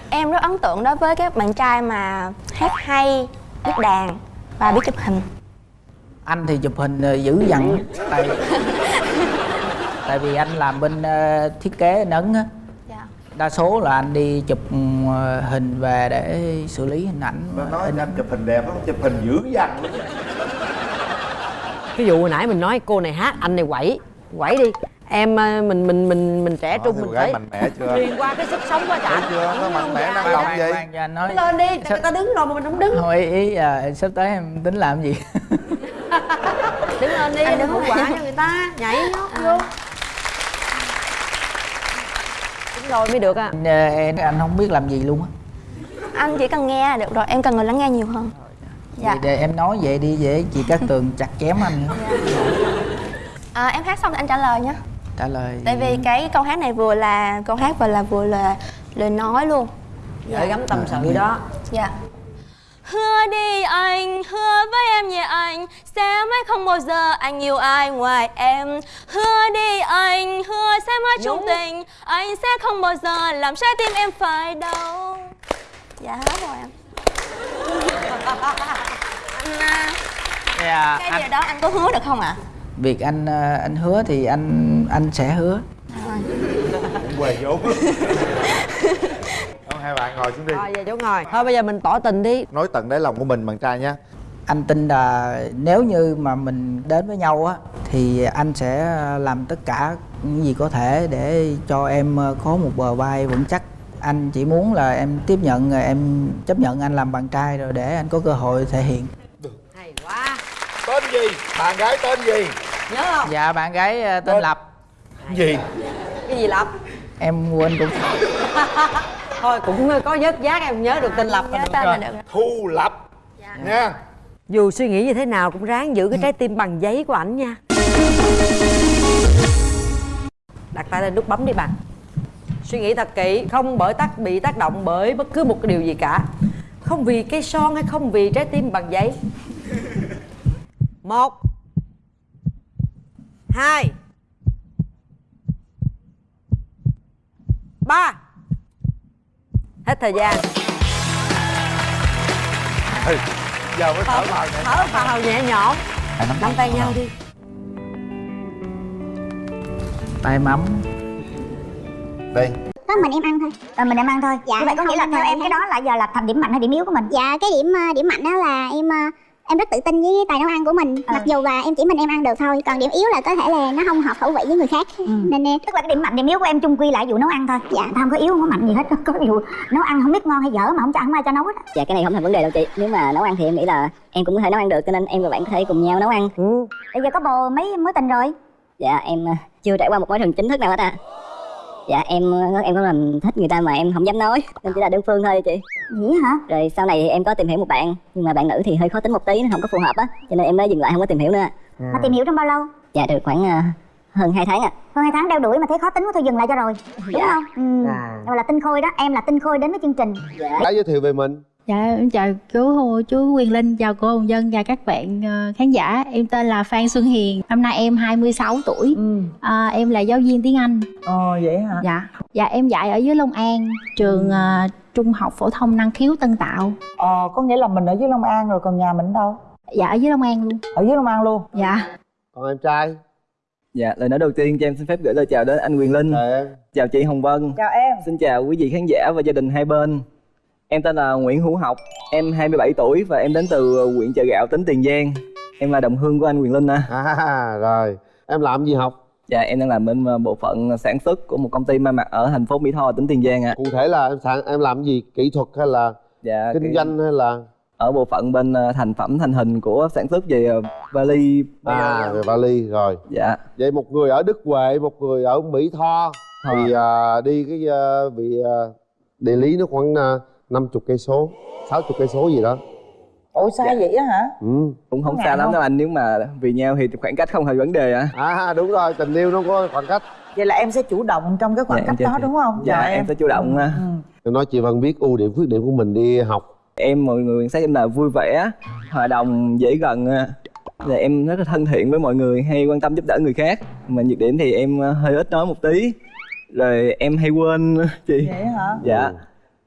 Speaker 8: em rất ấn tượng đối với các bạn trai mà hát hay biết đàn và biết chụp hình.
Speaker 7: Anh thì chụp hình ờ, dữ dằn. Tại tại vì anh làm bên ờ, thiết kế in ấn á.
Speaker 8: Dạ.
Speaker 7: đa số là anh đi chụp ờ, hình về để xử lý hình ảnh
Speaker 1: Nói
Speaker 7: in
Speaker 1: anh chụp hình đẹp lắm, chụp hình dữ dằn lắm.
Speaker 6: Cái vụ hồi nãy mình nói cô này hát anh này quẩy. Quẩy đi em ờ, mình mình mình mình trẻ
Speaker 1: Đó,
Speaker 6: trung mình phải
Speaker 1: mạnh mẽ chưa?
Speaker 6: truyền qua cái sức sống quá
Speaker 1: Thấy
Speaker 6: chả
Speaker 1: chưa? Nó mạnh mẽ, năng động
Speaker 7: anh nói
Speaker 6: lên đi người ta đứng rồi mà mình không đứng.
Speaker 7: Thôi ý, ý là sắp tới em tính làm gì?
Speaker 6: Đứng lên đi
Speaker 8: Anh
Speaker 6: đừng
Speaker 8: đứng
Speaker 6: hậu quả cho người ta nhảy nhót vô. Đúng rồi mới được à.
Speaker 7: Anh, ờ, em anh không biết làm gì luôn á.
Speaker 8: Anh chỉ cần nghe là được rồi em cần người lắng nghe nhiều hơn. Dạ.
Speaker 7: Vậy để em nói vậy đi để chị Cát Tường chặt chém anh. Nữa
Speaker 8: à, em hát xong thì anh trả lời nhé
Speaker 7: trả lời.
Speaker 8: Tại vì cái câu hát này vừa là câu hát và là vừa là lời nói luôn.
Speaker 6: Gửi gắm tâm sự đó.
Speaker 8: Dạ. Hứa đi anh, hứa với em nhé anh Sẽ mãi không bao giờ anh yêu ai ngoài em. Hứa đi anh, hứa sẽ mãi chung tình Anh sẽ không bao giờ làm trái tim em phải đau. Dạ hết rồi em. Anh, à,
Speaker 7: dạ,
Speaker 8: cái
Speaker 7: anh,
Speaker 8: điều đó anh có hứa được không ạ?
Speaker 7: việc anh ờ, anh hứa thì anh anh sẽ hứa.
Speaker 1: Quề vốn. Không, hai bạn ngồi xuống đi.
Speaker 6: Rồi về chỗ ngồi. Thôi bây giờ mình tỏ tình đi.
Speaker 1: Nói tận đáy lòng của mình bạn trai nhé
Speaker 7: anh tin là nếu như mà mình đến với nhau á thì anh sẽ làm tất cả những gì có thể để cho em ờ, có một bờ vai vững chắc. Anh chỉ muốn là em tiếp nhận rồi em chấp nhận anh làm bạn trai rồi để anh có cơ hội thể hiện.
Speaker 6: Hay quá.
Speaker 1: Tên gì? Bạn gái tên gì?
Speaker 6: nhớ không?
Speaker 7: Dạ bạn gái ờ, tên lập
Speaker 1: Gì?
Speaker 6: cái gì lập?
Speaker 7: Em quên cũng
Speaker 6: thôi cũng có vớt giác em nhớ được tên lập
Speaker 8: Nhớ tên
Speaker 6: được
Speaker 8: là
Speaker 6: rồi.
Speaker 8: được.
Speaker 1: Thu Lập. Nha.
Speaker 6: Dù suy nghĩ như thế nào cũng ráng giữ cái trái tim bằng giấy của ảnh nha. Đặt tay lên nút bấm đi bạn. Suy nghĩ thật kỹ không bởi tác bị tác động bởi bất cứ một cái điều gì cả. Không vì cây son hay không vì trái tim bằng giấy. Một hai ba. Hết thời gian.
Speaker 1: Ừ. Giờ mới thở vào nhẹ
Speaker 6: thở vào nhẹ nhõm nắm tay nhau đi.
Speaker 7: Tay mắm.
Speaker 1: Đây
Speaker 11: có mình em ăn thôi. Ờ, mình em ăn thôi. Dạ vậy có nghĩa là theo em cái đó là giờ là thành điểm mạnh hay điểm yếu của mình? Dạ cái điểm ờ, điểm mạnh đó là em ờ, em rất tự tin với tài nấu ăn của mình. Mặc dù là em chỉ mình em ăn được thôi còn điểm yếu là có thể là nó không hợp khẩu vị với người khác. Nên em
Speaker 12: tức là cái điểm mạnh điểm yếu của em chung quy lại vụ nấu ăn thôi.
Speaker 11: Dạ.
Speaker 12: Tao không có yếu không có mạnh gì hết có vụ nấu ăn không biết ngon hay dở mà không cho không ai cho nấu hết á.
Speaker 11: dạ cái này không thành vấn đề đâu chị. Nếu mà nấu ăn thì em nghĩ là em cũng có thể nấu ăn được cho nên em và bạn có thể cùng nhau nấu ăn.
Speaker 12: Bây giờ có bồ mấy mối tình rồi?
Speaker 11: Dạ em ờ, chưa trải qua một mối tình chính thức nào hết à dạ em em có làm thích người ta mà em không dám nói nên chỉ là đơn phương thôi chị.
Speaker 12: Vậy hả?
Speaker 11: Rồi sau này em có tìm hiểu một bạn nhưng mà bạn nữ thì hơi khó tính một tí nó không có phù hợp á cho nên em mới dừng lại không có tìm hiểu nữa.
Speaker 12: Mà tìm hiểu trong bao lâu?
Speaker 11: Dạ được khoảng ờ, hơn 2 tháng ạ.
Speaker 12: Hơn hai tháng đeo đuổi mà thấy khó tính quá thôi dừng lại cho rồi. Đúng
Speaker 11: Dạ.
Speaker 12: không? Ừ.
Speaker 6: À.
Speaker 12: Rồi là tinh khôi đó em là tinh khôi đến với chương trình.
Speaker 13: Đã giới thiệu về mình Dạ em chào chú chú Quyền Linh, chào cô Hồng Dân và các bạn ờ, khán giả. Em tên là Phan Xuân Hiền, năm nay em 26 tuổi.
Speaker 4: Ừ.
Speaker 13: À, em là giáo viên tiếng Anh.
Speaker 4: Ồ vậy hả?
Speaker 13: Dạ. Dạ em dạy ở dưới Long An, trường ờ, Trung học phổ thông năng khiếu Tân Tạo.
Speaker 4: Ờ có nghĩa là mình ở dưới Long An rồi còn nhà mình ở đâu?
Speaker 13: Dạ ở dưới Long An luôn.
Speaker 4: Ở dưới Long An luôn.
Speaker 13: Dạ.
Speaker 14: còn em trai
Speaker 15: Dạ, lời nói đầu tiên cho em xin phép gửi lời chào đến anh Quyền Linh
Speaker 14: chào em
Speaker 15: Chào chị Hồng Vân
Speaker 4: Chào em.
Speaker 15: Xin chào quý vị khán giả và gia đình hai bên Em tên là Nguyễn Hữu Học Em 27 tuổi và em đến từ ờ, huyện Chợ Gạo, tỉnh Tiền Giang Em là đồng hương của anh Quyền Linh à.
Speaker 14: à rồi, em làm gì học?
Speaker 15: Dạ, em đang làm bên ờ, bộ phận sản xuất của một công ty may mặc ở thành phố Mỹ Tho, tỉnh Tiền Giang ạ à.
Speaker 14: Cụ thể là em, em làm gì? Kỹ thuật hay là
Speaker 15: dạ,
Speaker 14: kinh
Speaker 15: kỹ...
Speaker 14: doanh hay là
Speaker 15: ở bộ phận bên ờ, thành phẩm thành hình của sản xuất về vali
Speaker 14: à về vali rồi
Speaker 15: dạ
Speaker 14: vậy một người ở đức huệ một người ở mỹ tho
Speaker 15: à.
Speaker 14: thì uh, đi cái uh, vị uh, địa lý nó khoảng uh, 50 cây số 60 cây số gì đó
Speaker 4: Ủa xa dạ. vậy á hả?
Speaker 14: Ừ.
Speaker 15: Cũng không xa lắm đâu anh nếu mà vì nhau thì khoảng cách không hề vấn đề ạ.
Speaker 14: À? à đúng rồi, tình yêu nó có khoảng cách.
Speaker 4: Vậy là em sẽ chủ động trong cái khoảng
Speaker 15: dạ,
Speaker 4: cách đó
Speaker 15: thì...
Speaker 4: đúng không?
Speaker 15: Dạ,
Speaker 4: dạ
Speaker 15: em. em sẽ chủ động.
Speaker 4: Ừ.
Speaker 15: À.
Speaker 4: Ừ.
Speaker 14: Nói chị Vân biết ưu điểm khuyết điểm của mình đi học.
Speaker 15: Em mọi người quan em là vui vẻ, hòa đồng, dễ gần. Là em rất là thân thiện với mọi người, hay quan tâm giúp đỡ người khác. Mà nhược điểm thì em à, hơi ít nói một tí. Rồi em hay quên chị.
Speaker 4: Vậy hả?
Speaker 15: Dạ. Ừ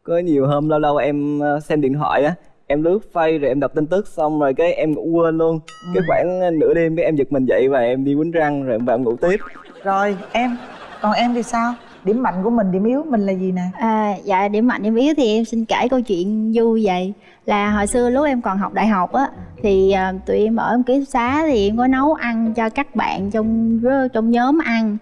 Speaker 15: có nhiều hôm lâu lâu em ờ, xem điện thoại á em lướt face rồi em đọc tin tức xong rồi cái em ngủ quên luôn. Cái khoảng ờ, nửa đêm cái em giật mình dậy và em đi quýnh răng rồi em vào em ngủ tiếp.
Speaker 4: Rồi em, còn em thì sao? Điểm mạnh của mình, điểm yếu mình là gì nè?
Speaker 13: À, dạ điểm mạnh điểm yếu thì em xin kể câu chuyện vui vậy. Là hồi xưa lúc em còn học đại học á thì à, tụi em ở ký túc xá thì em có nấu ăn cho các bạn trong trong nhóm ăn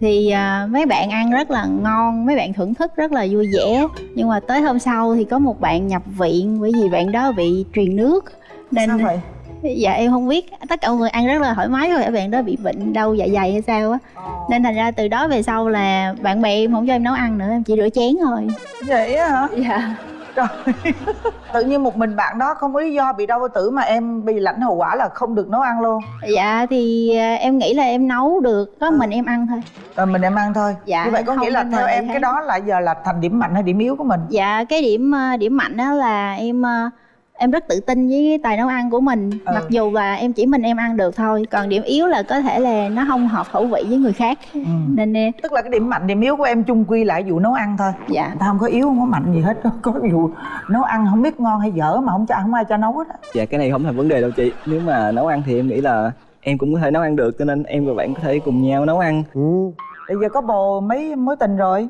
Speaker 13: thì à, mấy bạn ăn rất là ngon mấy bạn thưởng thức rất là vui vẻ. Nhưng mà tới hôm sau thì có một bạn nhập viện bởi vì bạn đó bị truyền nước. Nên
Speaker 4: Sao vậy?
Speaker 13: dạ em không biết. Tất cả mọi người ăn rất là thoải mái rồi bạn đó bị bệnh đau dạ dày hay sao á. Nên thành ra từ đó về sau là bạn bè em không cho em nấu ăn nữa em chỉ rửa chén thôi.
Speaker 4: Vậy hả?
Speaker 13: dạ
Speaker 4: Trời Tự nhiên một mình bạn đó không có lý do bị đau bao tử mà em bị lãnh hậu quả là không được nấu ăn luôn.
Speaker 13: Dạ thì à, em nghĩ là em nấu được có mình em ăn thôi.
Speaker 4: Rồi mình em ăn thôi.
Speaker 13: Dạ,
Speaker 4: Như vậy có nghĩa là theo em cái đó là giờ là thành điểm mạnh hay điểm yếu của mình?
Speaker 13: dạ cái điểm à, điểm mạnh đó là em à, em rất tự tin với cái tài nấu ăn của mình.
Speaker 4: Ừ.
Speaker 13: mặc dù là em chỉ mình em ăn được thôi còn điểm yếu là có thể là nó không hợp khẩu vị với người khác. Nên em
Speaker 4: Tức là cái điểm mạnh, điểm yếu của em chung quy lại vụ nấu ăn thôi.
Speaker 13: Dạ.
Speaker 4: Người ta không có yếu, không có mạnh gì hết Có vụ nấu ăn không biết ngon hay dở mà không cho không ai cho nấu hết á.
Speaker 15: Dạ cái này không thành vấn đề đâu chị. Nếu mà nấu ăn thì em nghĩ là em cũng có thể nấu ăn được cho nên em và bạn có thể cùng nhau nấu ăn.
Speaker 4: Bây giờ có bồ mấy mối tình rồi?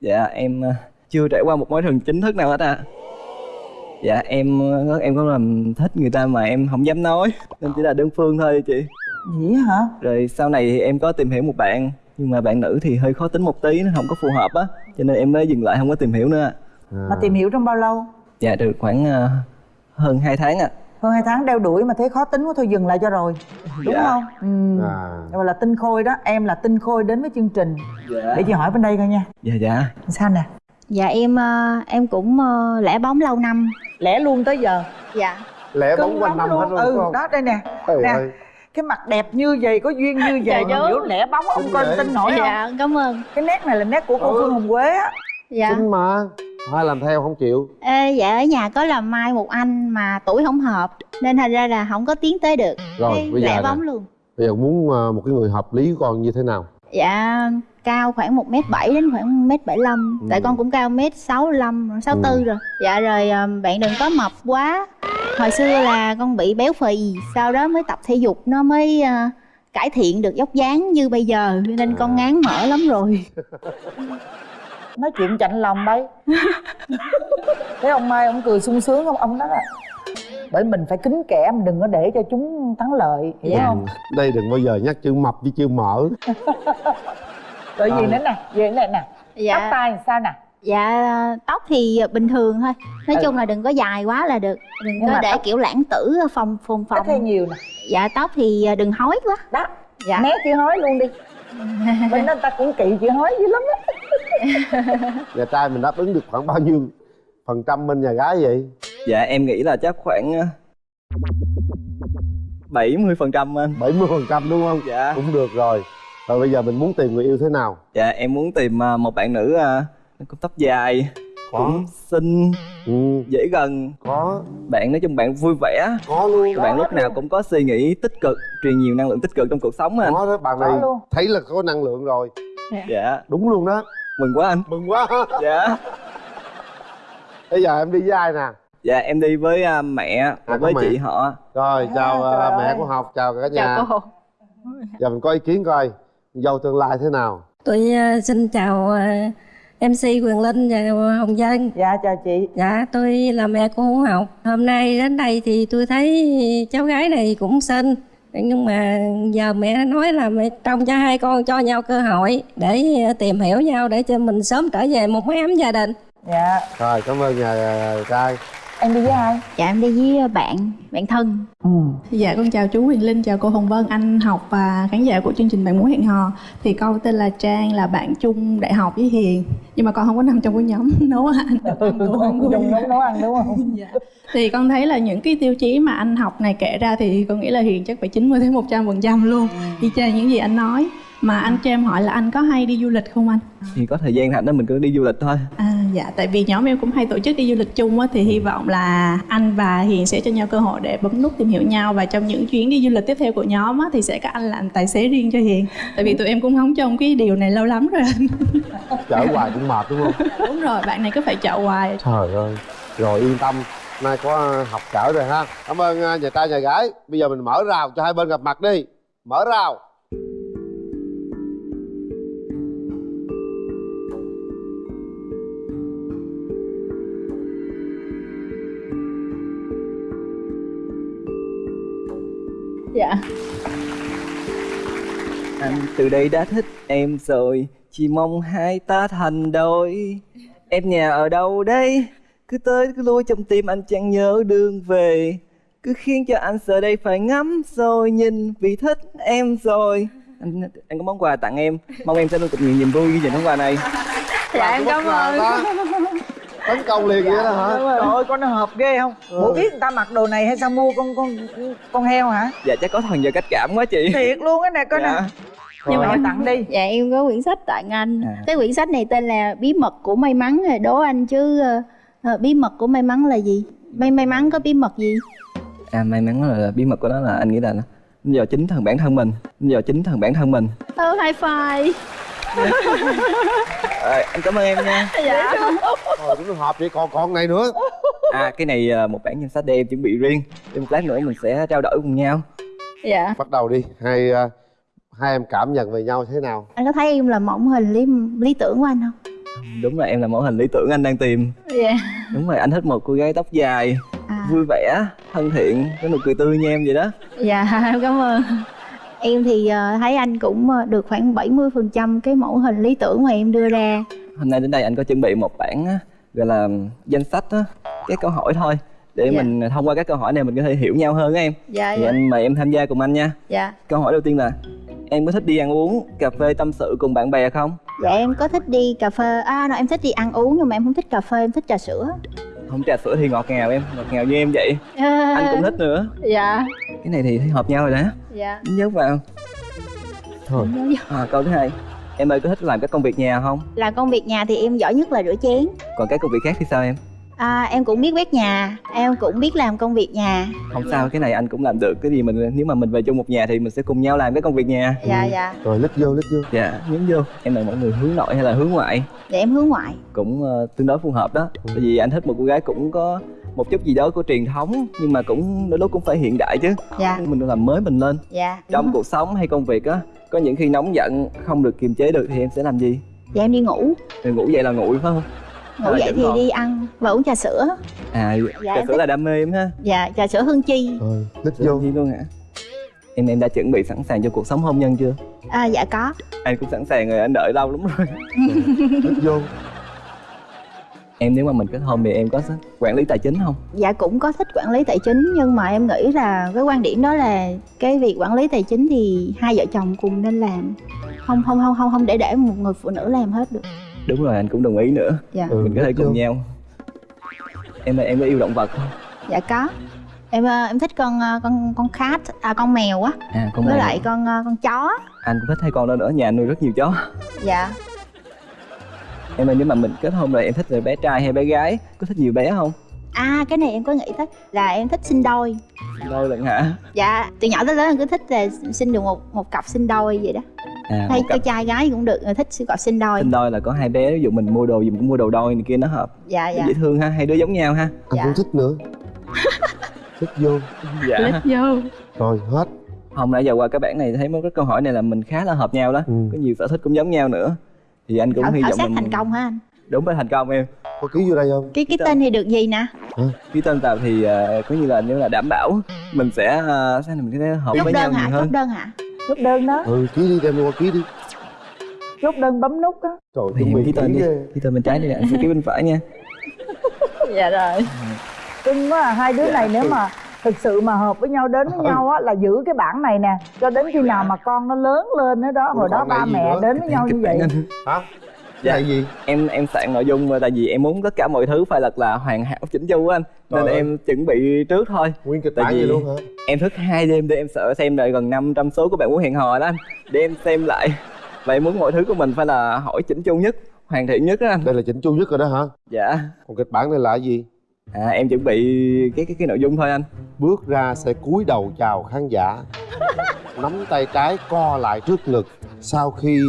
Speaker 15: Dạ em ờ, chưa trải qua một mối tình chính thức nào hết ạ Dạ em ờ, em có làm thích người ta mà em không dám nói Nên chỉ là đơn phương thôi chị
Speaker 4: Vậy hả?
Speaker 15: Rồi sau này thì em có tìm hiểu một bạn Nhưng mà bạn nữ thì hơi khó tính một tí Nó không có phù hợp á Cho nên em mới dừng lại không có tìm hiểu nữa
Speaker 4: Mà tìm hiểu trong bao lâu?
Speaker 15: Dạ được khoảng ờ, hơn 2 tháng ạ
Speaker 4: Hơn hai tháng đeo đuổi mà thấy khó tính quá thôi dừng lại cho rồi Đúng
Speaker 15: Dạ.
Speaker 4: không? Ừ.
Speaker 14: à.
Speaker 4: Gọi là tinh khôi đó, em là tinh khôi đến với chương trình
Speaker 15: Dạ
Speaker 4: Để chị hỏi bên đây coi nha
Speaker 15: Dạ dạ
Speaker 4: Sao nè?
Speaker 13: dạ em à, em cũng à, lẻ bóng lâu năm
Speaker 4: Lẻ luôn tới giờ.
Speaker 13: Dạ.
Speaker 14: Lẽ
Speaker 4: Cứng
Speaker 14: bóng quanh năm hết
Speaker 4: luôn.
Speaker 14: luôn
Speaker 4: Ừ,
Speaker 14: không?
Speaker 4: đó đây nè.
Speaker 14: Trời
Speaker 4: Nè,
Speaker 14: ơi.
Speaker 4: cái mặt đẹp như vậy, có duyên như vậy
Speaker 13: Dạ,
Speaker 4: mà
Speaker 13: chú.
Speaker 4: biểu lẻ bóng ông coi tin nổi không?
Speaker 13: dạ cảm ơn.
Speaker 4: Cái nét này là nét của cô
Speaker 14: Ừ.
Speaker 4: Phương Hồng Quế á.
Speaker 13: Dạ.
Speaker 14: Xinh mà. Ai làm theo không chịu.
Speaker 13: Ê, dạ ở nhà có làm mai một anh mà tuổi không hợp nên thành ra là không có tiến tới được.
Speaker 14: Rồi,
Speaker 13: Cái
Speaker 14: bây giờ
Speaker 13: lẻ
Speaker 14: nè.
Speaker 13: bóng luôn.
Speaker 14: Bây giờ muốn à, một cái người hợp lý của con như thế nào?
Speaker 13: Dạ cao khoảng một m bảy đến khoảng một m bảy lăm
Speaker 14: Ừ.
Speaker 13: tại con cũng cao mét sáu lăm sáu tư
Speaker 14: Ừ.
Speaker 13: rồi dạ rồi à, bạn đừng có mập quá hồi xưa là con bị béo phì sau đó mới tập thể dục nó mới à, cải thiện được dốc dáng như bây giờ nên
Speaker 14: À.
Speaker 13: con ngán mỡ lắm rồi
Speaker 4: Nói chuyện chạnh lòng bay Thấy ông Mai ông cười sung sướng không? Ông nói là bởi mình phải kính kẻ mình đừng có để cho chúng thắng lợi hiểu không
Speaker 14: Ừ. đây đừng bao giờ nhắc chữ mập với chữ mỡ
Speaker 4: rồi gì
Speaker 14: Ờ.
Speaker 4: nữa nè gì nữa nè.
Speaker 13: Dạ.
Speaker 4: Tóc tai sao nè?
Speaker 13: Dạ tóc thì bình thường thôi. Nói
Speaker 4: Ừ.
Speaker 13: chung là đừng có dài quá là được. Đừng
Speaker 4: Nhưng
Speaker 13: có để
Speaker 4: tóc-
Speaker 13: kiểu lãng tử phồng phồng
Speaker 4: ít hay
Speaker 13: phồng
Speaker 4: nhiều nè.
Speaker 13: Dạ tóc thì à, đừng hói quá.
Speaker 4: Đó
Speaker 13: dạ.
Speaker 4: né chữ hói luôn đi. Bên đó người ta cũng kỵ chữ hói dữ lắm á.
Speaker 14: Nhà trai mình đáp ứng được khoảng bao nhiêu phần trăm bên nhà gái vậy?
Speaker 15: Dạ em nghĩ là chắc khoảng ờ, 70 phần trăm anh.
Speaker 14: 70 phần trăm đúng không?
Speaker 15: Dạ.
Speaker 14: Cũng được rồi rồi bây giờ mình muốn tìm người yêu thế nào?
Speaker 15: Dạ em muốn tìm ờ, một bạn nữ ờ, có tóc dài cũng xinh
Speaker 14: ừ.
Speaker 15: dễ gần.
Speaker 14: Có.
Speaker 15: Bạn nói chung bạn vui vẻ.
Speaker 14: Có luôn.
Speaker 15: Bạn lúc nào cũng có suy nghĩ tích cực truyền nhiều năng lượng tích cực trong cuộc sống anh
Speaker 14: có đó bạn này thấy là có năng lượng rồi.
Speaker 15: Dạ.
Speaker 14: Đúng luôn đó.
Speaker 15: Mừng quá anh.
Speaker 14: Mừng quá.
Speaker 15: Dạ.
Speaker 14: Bây giờ em đi với ai nè?
Speaker 15: Dạ em đi với à, mẹ
Speaker 14: À, có
Speaker 15: với
Speaker 14: mẹ.
Speaker 15: chị họ.
Speaker 14: Rồi chào à, mẹ
Speaker 15: ơi.
Speaker 14: của học chào cả nhà.
Speaker 13: chào cô.
Speaker 14: Giờ mình có ý kiến coi dâu tương lai thế nào
Speaker 16: Tôi ờ, xin chào ờ, MC Quyền Linh và Hồng Dân.
Speaker 4: Dạ chào chị.
Speaker 16: Dạ tôi là mẹ của Hữu Học. Hôm nay đến đây thì tôi thấy cháu gái này cũng xinh. Nhưng mà giờ mẹ nói là mẹ trông cho hai con cho nhau cơ hội để ờ, tìm hiểu nhau để cho mình sớm trở về một mái ấm gia đình.
Speaker 4: Dạ.
Speaker 14: rồi cảm ơn nhà trai
Speaker 4: Em đi với ai?
Speaker 13: Dạ em đi với bạn, bạn thân
Speaker 4: Ừ.
Speaker 17: Dạ con chào chú Huyền Linh, chào cô Hồng Vân, anh học và khán giả của chương trình Bạn Muốn Hẹn Hò Thì con tên là Trang, là bạn chung đại học với Hiền Nhưng mà con không có nằm trong cái nhóm nấu ăn
Speaker 4: Chung nấu nấu ăn đúng không?
Speaker 17: Dạ. Thì con thấy là những cái tiêu chí mà anh học này kể ra thì con nghĩ là Hiền chắc phải 90 đến 100 phần trăm luôn Y chang những gì anh nói Mà anh cho em hỏi là anh có hay đi du lịch không anh?
Speaker 15: thì có thời gian rảnh đó mình cứ đi du lịch thôi
Speaker 17: À dạ, tại vì nhóm em cũng hay tổ chức đi du lịch chung á Thì hy vọng là anh và Hiền sẽ cho nhau cơ hội để bấm nút tìm hiểu nhau Và trong những chuyến đi du lịch tiếp theo của nhóm á Thì sẽ có anh làm tài xế riêng cho Hiền. Tại vì tụi em cũng hóng trong cái điều này lâu lắm rồi. Anh
Speaker 14: chở hoài cũng mệt đúng không?
Speaker 17: Đúng rồi, bạn này cứ phải chợ hoài.
Speaker 14: Trời ơi rồi yên tâm nay có học chở rồi ha. Cảm ơn à, nhà trai nhà gái. Bây giờ mình mở rào cho hai bên gặp mặt đi. Mở rào
Speaker 17: Dạ.
Speaker 15: Anh từ đây đã thích em rồi chỉ mong hai ta thành đôi. Em nhà ở đâu đây? Cứ tới cứ lui trong tim anh chẳng nhớ đường về. Cứ khiến cho anh giờ đây phải ngắm rồi nhìn vì thích em rồi. Anh anh có món quà tặng em. Mong em sẽ luôn thật nhiều niềm vui ghi nhận món quà này.
Speaker 4: Dạ em cảm ơn.
Speaker 14: tấn công liền vậy đó hả
Speaker 4: Trời ơi con nó hợp ghê không? Ủa biết người ta mặc đồ này hay sao mua con con con heo hả?
Speaker 15: dạ chắc có thần giờ cách cảm quá chị
Speaker 4: Thiệt luôn cái này con
Speaker 15: Dạ.
Speaker 4: nè. Nhưng mà em tặng đi.
Speaker 13: Dạ em có quyển sách tặng anh
Speaker 15: À.
Speaker 13: Cái quyển sách này tên là Bí mật của may mắn rồi đố anh chứ ờ, Bí mật của may mắn là gì? May may mắn có bí mật gì?
Speaker 15: à may mắn là bí mật của nó là anh nghĩ là nó do chính thần bản thân mình nó do chính thần bản thân mình
Speaker 13: Ờ high five
Speaker 15: à, anh cảm ơn em nha.
Speaker 13: Dạ.
Speaker 14: Rồi cũng hợp vậy còn còn này nữa.
Speaker 15: À cái này là một bản danh sách để em chuẩn bị riêng. Để một lát nữa mình sẽ trao đổi cùng nhau.
Speaker 13: Dạ.
Speaker 14: Bắt đầu đi. Hai à, hai em cảm nhận về nhau thế nào?
Speaker 13: Anh có thấy em là mẫu hình lý lý tưởng của anh không?
Speaker 15: đúng là em là mẫu hình lý tưởng anh đang tìm.
Speaker 13: Dạ.
Speaker 15: Đúng rồi anh thích một cô gái tóc dài
Speaker 13: À.
Speaker 15: vui vẻ thân thiện có nụ cười tươi như em vậy đó.
Speaker 13: Dạ em cảm ơn Em thì ờ, thấy anh cũng ờ, được khoảng 70% cái mẫu hình lý tưởng mà em đưa ra.
Speaker 15: Hôm nay đến đây anh có chuẩn bị một bản gọi là danh sách á, các câu hỏi thôi để
Speaker 13: Dạ.
Speaker 15: mình thông qua các câu hỏi này mình có thể hiểu nhau hơn á em.
Speaker 13: Dạ,
Speaker 15: thì
Speaker 13: dạ.
Speaker 15: anh mời em tham gia cùng anh nha.
Speaker 13: Dạ.
Speaker 15: Câu hỏi đầu tiên là em có thích đi ăn uống cà phê tâm sự cùng bạn bè không?
Speaker 13: Dạ em có thích đi cà phê. À no, em thích đi ăn uống nhưng mà em không thích cà phê, em thích trà sữa
Speaker 15: không trà sữa thì ngọt ngào em ngọt ngào như em vậy. Anh cũng thích nữa.
Speaker 13: Dạ.
Speaker 15: Cái này thì thấy hợp nhau rồi đó.
Speaker 13: Dạ.
Speaker 15: Nhớ vào. Thôi. À, câu thứ hai. Em ơi có thích làm các công việc nhà không?
Speaker 13: Là công việc nhà thì em giỏi nhất là rửa chén.
Speaker 15: Còn các công việc khác thì sao em
Speaker 13: à, Em cũng biết quét nhà Em cũng biết làm công việc nhà.
Speaker 15: Không sao cái này anh cũng làm được. Cái gì mình nếu mà mình về chung một nhà thì mình sẽ cùng nhau làm cái công việc nhà.
Speaker 13: Dạ dạ.
Speaker 14: Rồi lít vô lít vô.
Speaker 15: Dạ nhấn vô. Em là mọi người hướng nội hay là hướng ngoại?
Speaker 13: Dạ em hướng ngoại.
Speaker 15: Cũng ờ, tương đối phù hợp đó. Tại vì anh thích một cô gái cũng có một chút gì đó của truyền thống nhưng mà cũng đôi lúc cũng phải hiện đại chứ.
Speaker 13: Dạ.
Speaker 15: mình làm mới mình lên.
Speaker 13: Dạ
Speaker 15: trong
Speaker 13: rồi.
Speaker 15: cuộc sống hay công việc á có những khi nóng giận không được kiềm chế được thì em sẽ làm gì?
Speaker 13: Dạ em đi ngủ.
Speaker 15: Rồi ngủ dậy là ngủ phải không
Speaker 13: Ngủ
Speaker 15: À,
Speaker 13: dậy thì đi ăn và uống trà sữa.
Speaker 15: À
Speaker 13: Dạ,
Speaker 15: trà sữa
Speaker 13: thích.
Speaker 15: là đam mê em ha.
Speaker 13: Dạ trà sữa hương chi.
Speaker 14: Rồi lít
Speaker 15: vô. Luôn hả? Em em đã chuẩn bị sẵn sàng cho cuộc sống hôn nhân chưa?
Speaker 13: À, Dạ có.
Speaker 15: Anh cũng sẵn sàng rồi anh đợi lâu lắm rồi.
Speaker 14: Lít vô.
Speaker 15: Em nếu mà mình kết hôn thì em có quản lý tài chính không?
Speaker 13: Dạ cũng có thích quản lý tài chính nhưng mà em nghĩ là cái quan điểm đó là cái việc quản lý tài chính thì hai vợ chồng cùng nên làm. Không không không không không để để một người phụ nữ làm hết được
Speaker 15: đúng rồi anh cũng đồng ý nữa.
Speaker 13: Dạ.
Speaker 15: mình có thể cùng nhau. Em em có yêu động vật không?
Speaker 13: Dạ có. Em ờ, em thích con ờ, con con cat à con mèo á.
Speaker 15: À con
Speaker 13: với
Speaker 15: mèo.
Speaker 13: lại con ờ, con chó
Speaker 15: anh cũng thích hai con đó nữa nhà anh nuôi rất nhiều chó.
Speaker 13: Dạ.
Speaker 15: Em ơi nếu mà mình kết hôn rồi em thích là bé trai hay bé gái? Có thích nhiều bé không?
Speaker 13: À cái này em có nghĩ tới là em thích sinh đôi.
Speaker 15: Đôi lần hả?
Speaker 13: Dạ từ nhỏ tới lớn em cứ thích là sinh được một một cặp sinh đôi vậy đó
Speaker 15: à,
Speaker 13: hay
Speaker 15: cặp.
Speaker 13: trai gái cũng được thích cặp sinh đôi.
Speaker 15: Sinh đôi là có hai bé ví dụ mình mua đồ gì mình cũng mua đồ đôi này kia nó hợp.
Speaker 13: Dạ dạ.
Speaker 15: dễ thương ha hai đứa giống nhau ha.
Speaker 14: Anh cũng thích nữa. Thích vô.
Speaker 15: Dạ.
Speaker 17: Lít vô.
Speaker 14: Rồi hết.
Speaker 15: Hôm nãy giờ qua các bạn này thấy mấy cái câu hỏi này là mình khá là hợp nhau đó. Có nhiều sở thích cũng giống nhau nữa. Thì anh cũng hy vọng mình
Speaker 13: thành công hả anh.
Speaker 15: Đúng phải thành công em.
Speaker 14: Có ký vô đây không?
Speaker 13: Cái cái tên thì được gì nè?
Speaker 15: Ký tên vào thì uh, có như là nếu là đảm bảo mình sẽ uh, sao mình sẽ hợp
Speaker 13: chốt
Speaker 15: với nhau
Speaker 13: đơn
Speaker 15: nhiều
Speaker 13: hả
Speaker 15: hơn.
Speaker 13: chốt đơn hả
Speaker 4: chốt đơn đó.
Speaker 14: Ừ ký đi đem qua ký đi.
Speaker 4: Chốt đơn bấm nút á.
Speaker 14: Trời
Speaker 15: thì em ký tên đi ký tên bên trái đi anh sẽ ký bên phải nha.
Speaker 4: Dạ rồi. Cưng quá à, hai đứa này nếu mà thực sự mà hợp với nhau đến với nhau á là giữ cái bản này nè cho đến khi nào mà con nó lớn lên đó đó hồi đó ba mẹ
Speaker 14: nữa?
Speaker 4: đến với nhau như vậy.
Speaker 14: hả
Speaker 15: dạ.
Speaker 14: Cái gì
Speaker 15: em em soạn nội dung mà tại vì em muốn tất cả mọi thứ phải thật là hoàn hảo chỉnh chu anh. Nên
Speaker 14: Trời ơi.
Speaker 15: em chuẩn bị trước thôi.
Speaker 14: Nguyên kịch
Speaker 15: tại
Speaker 14: bản
Speaker 15: vì
Speaker 14: vậy luôn hả?
Speaker 15: em thức hai đêm để em sợ xem lại gần 500 số của bạn muốn hẹn hò đó anh. Để em xem lại. Và em muốn mọi thứ của mình phải là hỏi chỉnh chu nhất hoàn thiện nhất đó anh.
Speaker 14: Đây là chỉnh chu nhất rồi đó hả?
Speaker 15: Dạ.
Speaker 14: Còn kịch bản này là gì?
Speaker 15: À em chuẩn bị cái cái cái nội dung thôi anh.
Speaker 14: Bước ra sẽ cúi đầu chào khán giả. Nắm tay trái co lại trước ngực. Sau khi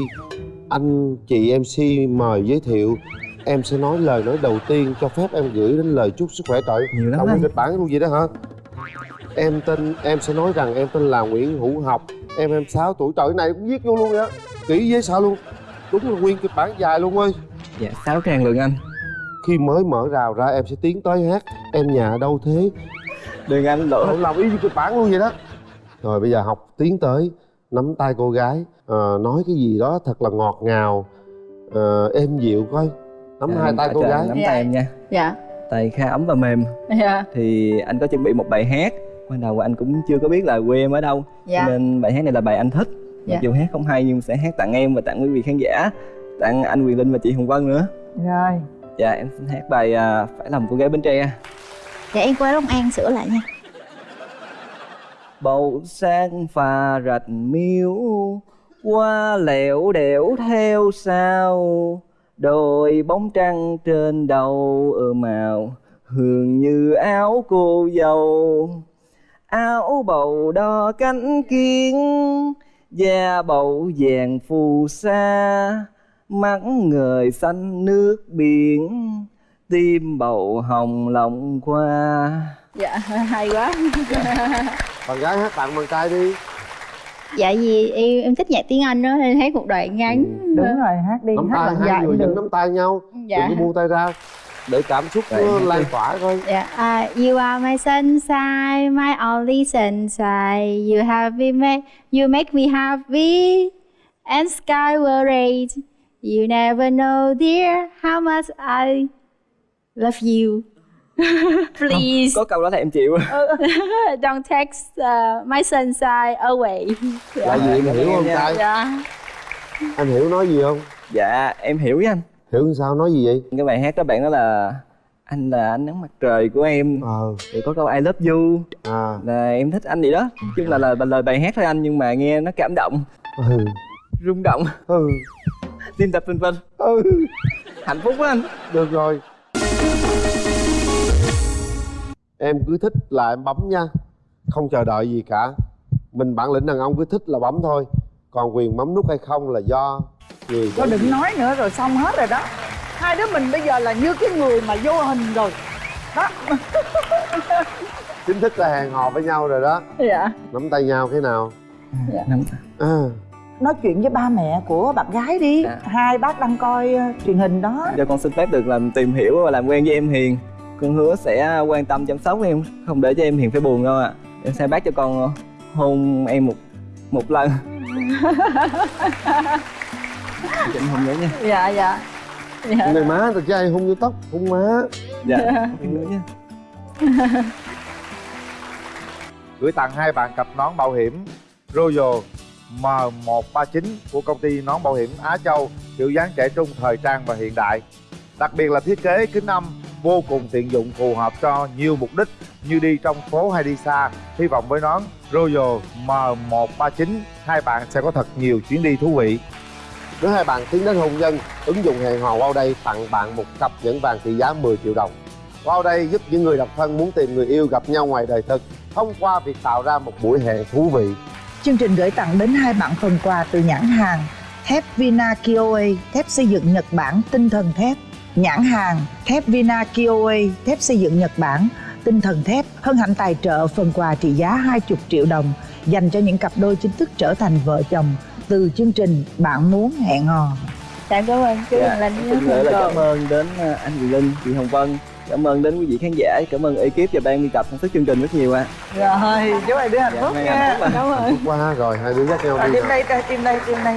Speaker 14: anh chị mc mời giới thiệu. Em sẽ nói lời nói đầu tiên cho phép em gửi đến lời chúc sức khỏe trời
Speaker 15: Nhiều lắm anh.
Speaker 14: kịch bản luôn gì đó hả? Em tên em sẽ nói rằng em tên là nguyễn hữu học. Em em 6 tuổi. Trời này cũng viết vô luôn vậy á. Kỹ dễ sợ luôn. Đúng là nguyên kịch bản dài luôn ơi.
Speaker 15: Dạ sáu trang lượng anh.
Speaker 14: Khi mới mở rào ra em sẽ tiến tới hát em nhà ở đâu thế?
Speaker 15: Đừng anh lỗi
Speaker 14: lòng y như kịch bản luôn vậy đó. Rồi bây giờ học tiến tới nắm tay cô gái ờ, nói cái gì đó thật là ngọt ngào. Ờ, êm dịu coi. Nắm
Speaker 15: Dạ,
Speaker 14: hai tay
Speaker 15: tại
Speaker 14: cô
Speaker 15: trời,
Speaker 14: gái.
Speaker 15: nắm tay em nha.
Speaker 13: Dạ.
Speaker 15: Tay khá ấm và mềm.
Speaker 13: Dạ.
Speaker 15: Thì anh có chuẩn bị một bài hát. Ban đầu anh cũng chưa có biết là quê em ở đâu.
Speaker 13: Dạ.
Speaker 15: nên bài hát này là bài anh thích.
Speaker 13: Dạ.
Speaker 15: mặc dù hát không hay nhưng sẽ hát tặng em và tặng quý vị khán giả tặng anh Quyền Linh và chị Hồng Vân nữa.
Speaker 4: Rồi.
Speaker 15: Dạ em xin hát bài à, phải làm cô gái Bến Tre.
Speaker 13: Dạ em qua Long An sửa lại nha.
Speaker 15: Bầu sáng pha rạch miếu qua lẻo đẻo theo sao đôi bóng trăng trên đầu ở màu hương như áo cô dâu. Áo bầu đo cánh kiến da bầu vàng phù sa. Mắt ngời xanh nước biển tim bầu hồng lòng qua
Speaker 13: dạ hay quá.
Speaker 14: Bạn gái hát tặng bạn trai đi
Speaker 13: dạ vì em em thích nhạc tiếng anh đó nên hát một đoạn ngắn
Speaker 4: đúng rồi hát đi
Speaker 14: nắm
Speaker 4: hát
Speaker 14: tay hai người vẫn nắm tay nhau
Speaker 13: Dạ.
Speaker 14: đừng có buông tay ra để cảm xúc nó
Speaker 15: hát
Speaker 14: lan tỏa coi
Speaker 13: Yeah, uh, you are my sunshine, my only sunshine. You have been made, you make me happy, and sky will rain. You never know, dear, how much I love you. Please,
Speaker 15: có câu đó thì em chịu.
Speaker 13: Don't text uh, my sunshine away.
Speaker 14: là gì em hiểu không trai
Speaker 13: Dạ.
Speaker 14: anh hiểu nói gì không?
Speaker 15: Dạ em hiểu với anh.
Speaker 14: Hiểu sao nói gì vậy?
Speaker 15: Cái bài hát đó bạn đó là anh là ánh nắng mặt trời của em.
Speaker 14: Ờ.
Speaker 15: Thì có câu I love you.
Speaker 14: À.
Speaker 15: Là em thích anh gì đó. Nói chung là, là lời bài hát thôi anh nhưng mà nghe nó cảm động.
Speaker 14: Ừ.
Speaker 15: Rung động.
Speaker 14: Ừ.
Speaker 15: Tim đập vân vân.
Speaker 14: Ừ.
Speaker 15: Hạnh phúc quá anh.
Speaker 14: Được rồi em cứ thích là em bấm nha. Không chờ đợi gì cả. Mình bản lĩnh đàn ông cứ thích là bấm thôi. Còn quyền bấm nút hay không là do người
Speaker 4: Thôi đừng nói nữa rồi xong hết rồi đó. Hai đứa mình bây giờ là như cái người mà vô hình rồi. Đó.
Speaker 14: Chính thức là hẹn hò với nhau rồi đó.
Speaker 4: Dạ.
Speaker 14: Nắm tay nhau thế nào?
Speaker 4: Dạ.
Speaker 15: Nắm-
Speaker 14: à.
Speaker 4: Nói chuyện với ba mẹ của bạn gái đi.
Speaker 15: Dạ.
Speaker 4: Hai bác đang coi ờ, truyền hình đó.
Speaker 15: Cho con xin phép được làm tìm hiểu và làm quen với em Hiền con hứa sẽ quan tâm chăm sóc em không để cho em Hiền phải buồn đâu ạ. Em sẽ bác cho con hôn em một một lần. Chị hôn nhớ nha.
Speaker 4: Dạ dạ.
Speaker 14: Cái này má thật ra ai hung vô tóc? Hung má.
Speaker 15: Dạ em nhớ nha.
Speaker 1: Gửi tặng hai bạn cặp nón bảo hiểm Royal M139 của công ty nón bảo hiểm Á Châu kiểu dáng trẻ trung, thời trang và hiện đại. Đặc biệt là thiết kế kính âm vô cùng tiện dụng phù hợp cho nhiều mục đích như đi trong phố hay đi xa. Hy vọng với nón Royal M139 hai bạn sẽ có thật nhiều chuyến đi thú vị.
Speaker 14: Nếu hai bạn tiến đến hôn nhân, ứng dụng hẹn hò wow đây tặng bạn một cặp nhẫn vàng trị giá 10 triệu đồng. Wow đây giúp những người độc thân muốn tìm người yêu gặp nhau ngoài đời thực thông qua việc tạo ra một buổi hẹn thú vị.
Speaker 4: Chương trình gửi tặng đến hai bạn phần quà từ nhãn hàng thép Vina Kioe, thép xây dựng Nhật Bản tinh thần thép. Nhãn hàng thép Vina Kioe, thép xây dựng Nhật Bản tinh thần thép hân hạnh tài trợ phần quà trị giá 20 triệu đồng dành cho những cặp đôi chính thức trở thành vợ chồng từ chương trình Bạn muốn hẹn hò.
Speaker 13: Dạ cảm ơn chú
Speaker 15: Dạ,
Speaker 13: Linh
Speaker 15: Xin
Speaker 13: với
Speaker 15: gửi lời
Speaker 13: Phương
Speaker 15: cảm ơn đến ờ, anh Quỳnh Linh, chị Hồng Vân Cảm ơn đến quý vị khán giả, cảm ơn ekip và ban biên tập sản xuất chương trình rất nhiều ạ
Speaker 18: Rồi, chúc hai đứa hạnh phúc
Speaker 15: Dạ,
Speaker 18: nha.
Speaker 15: hạnh phúc ạ.
Speaker 18: Cảm ơn.
Speaker 14: Qua rồi hai đứa dắt nhau đi.
Speaker 18: tim đây, tim đây, tim đây.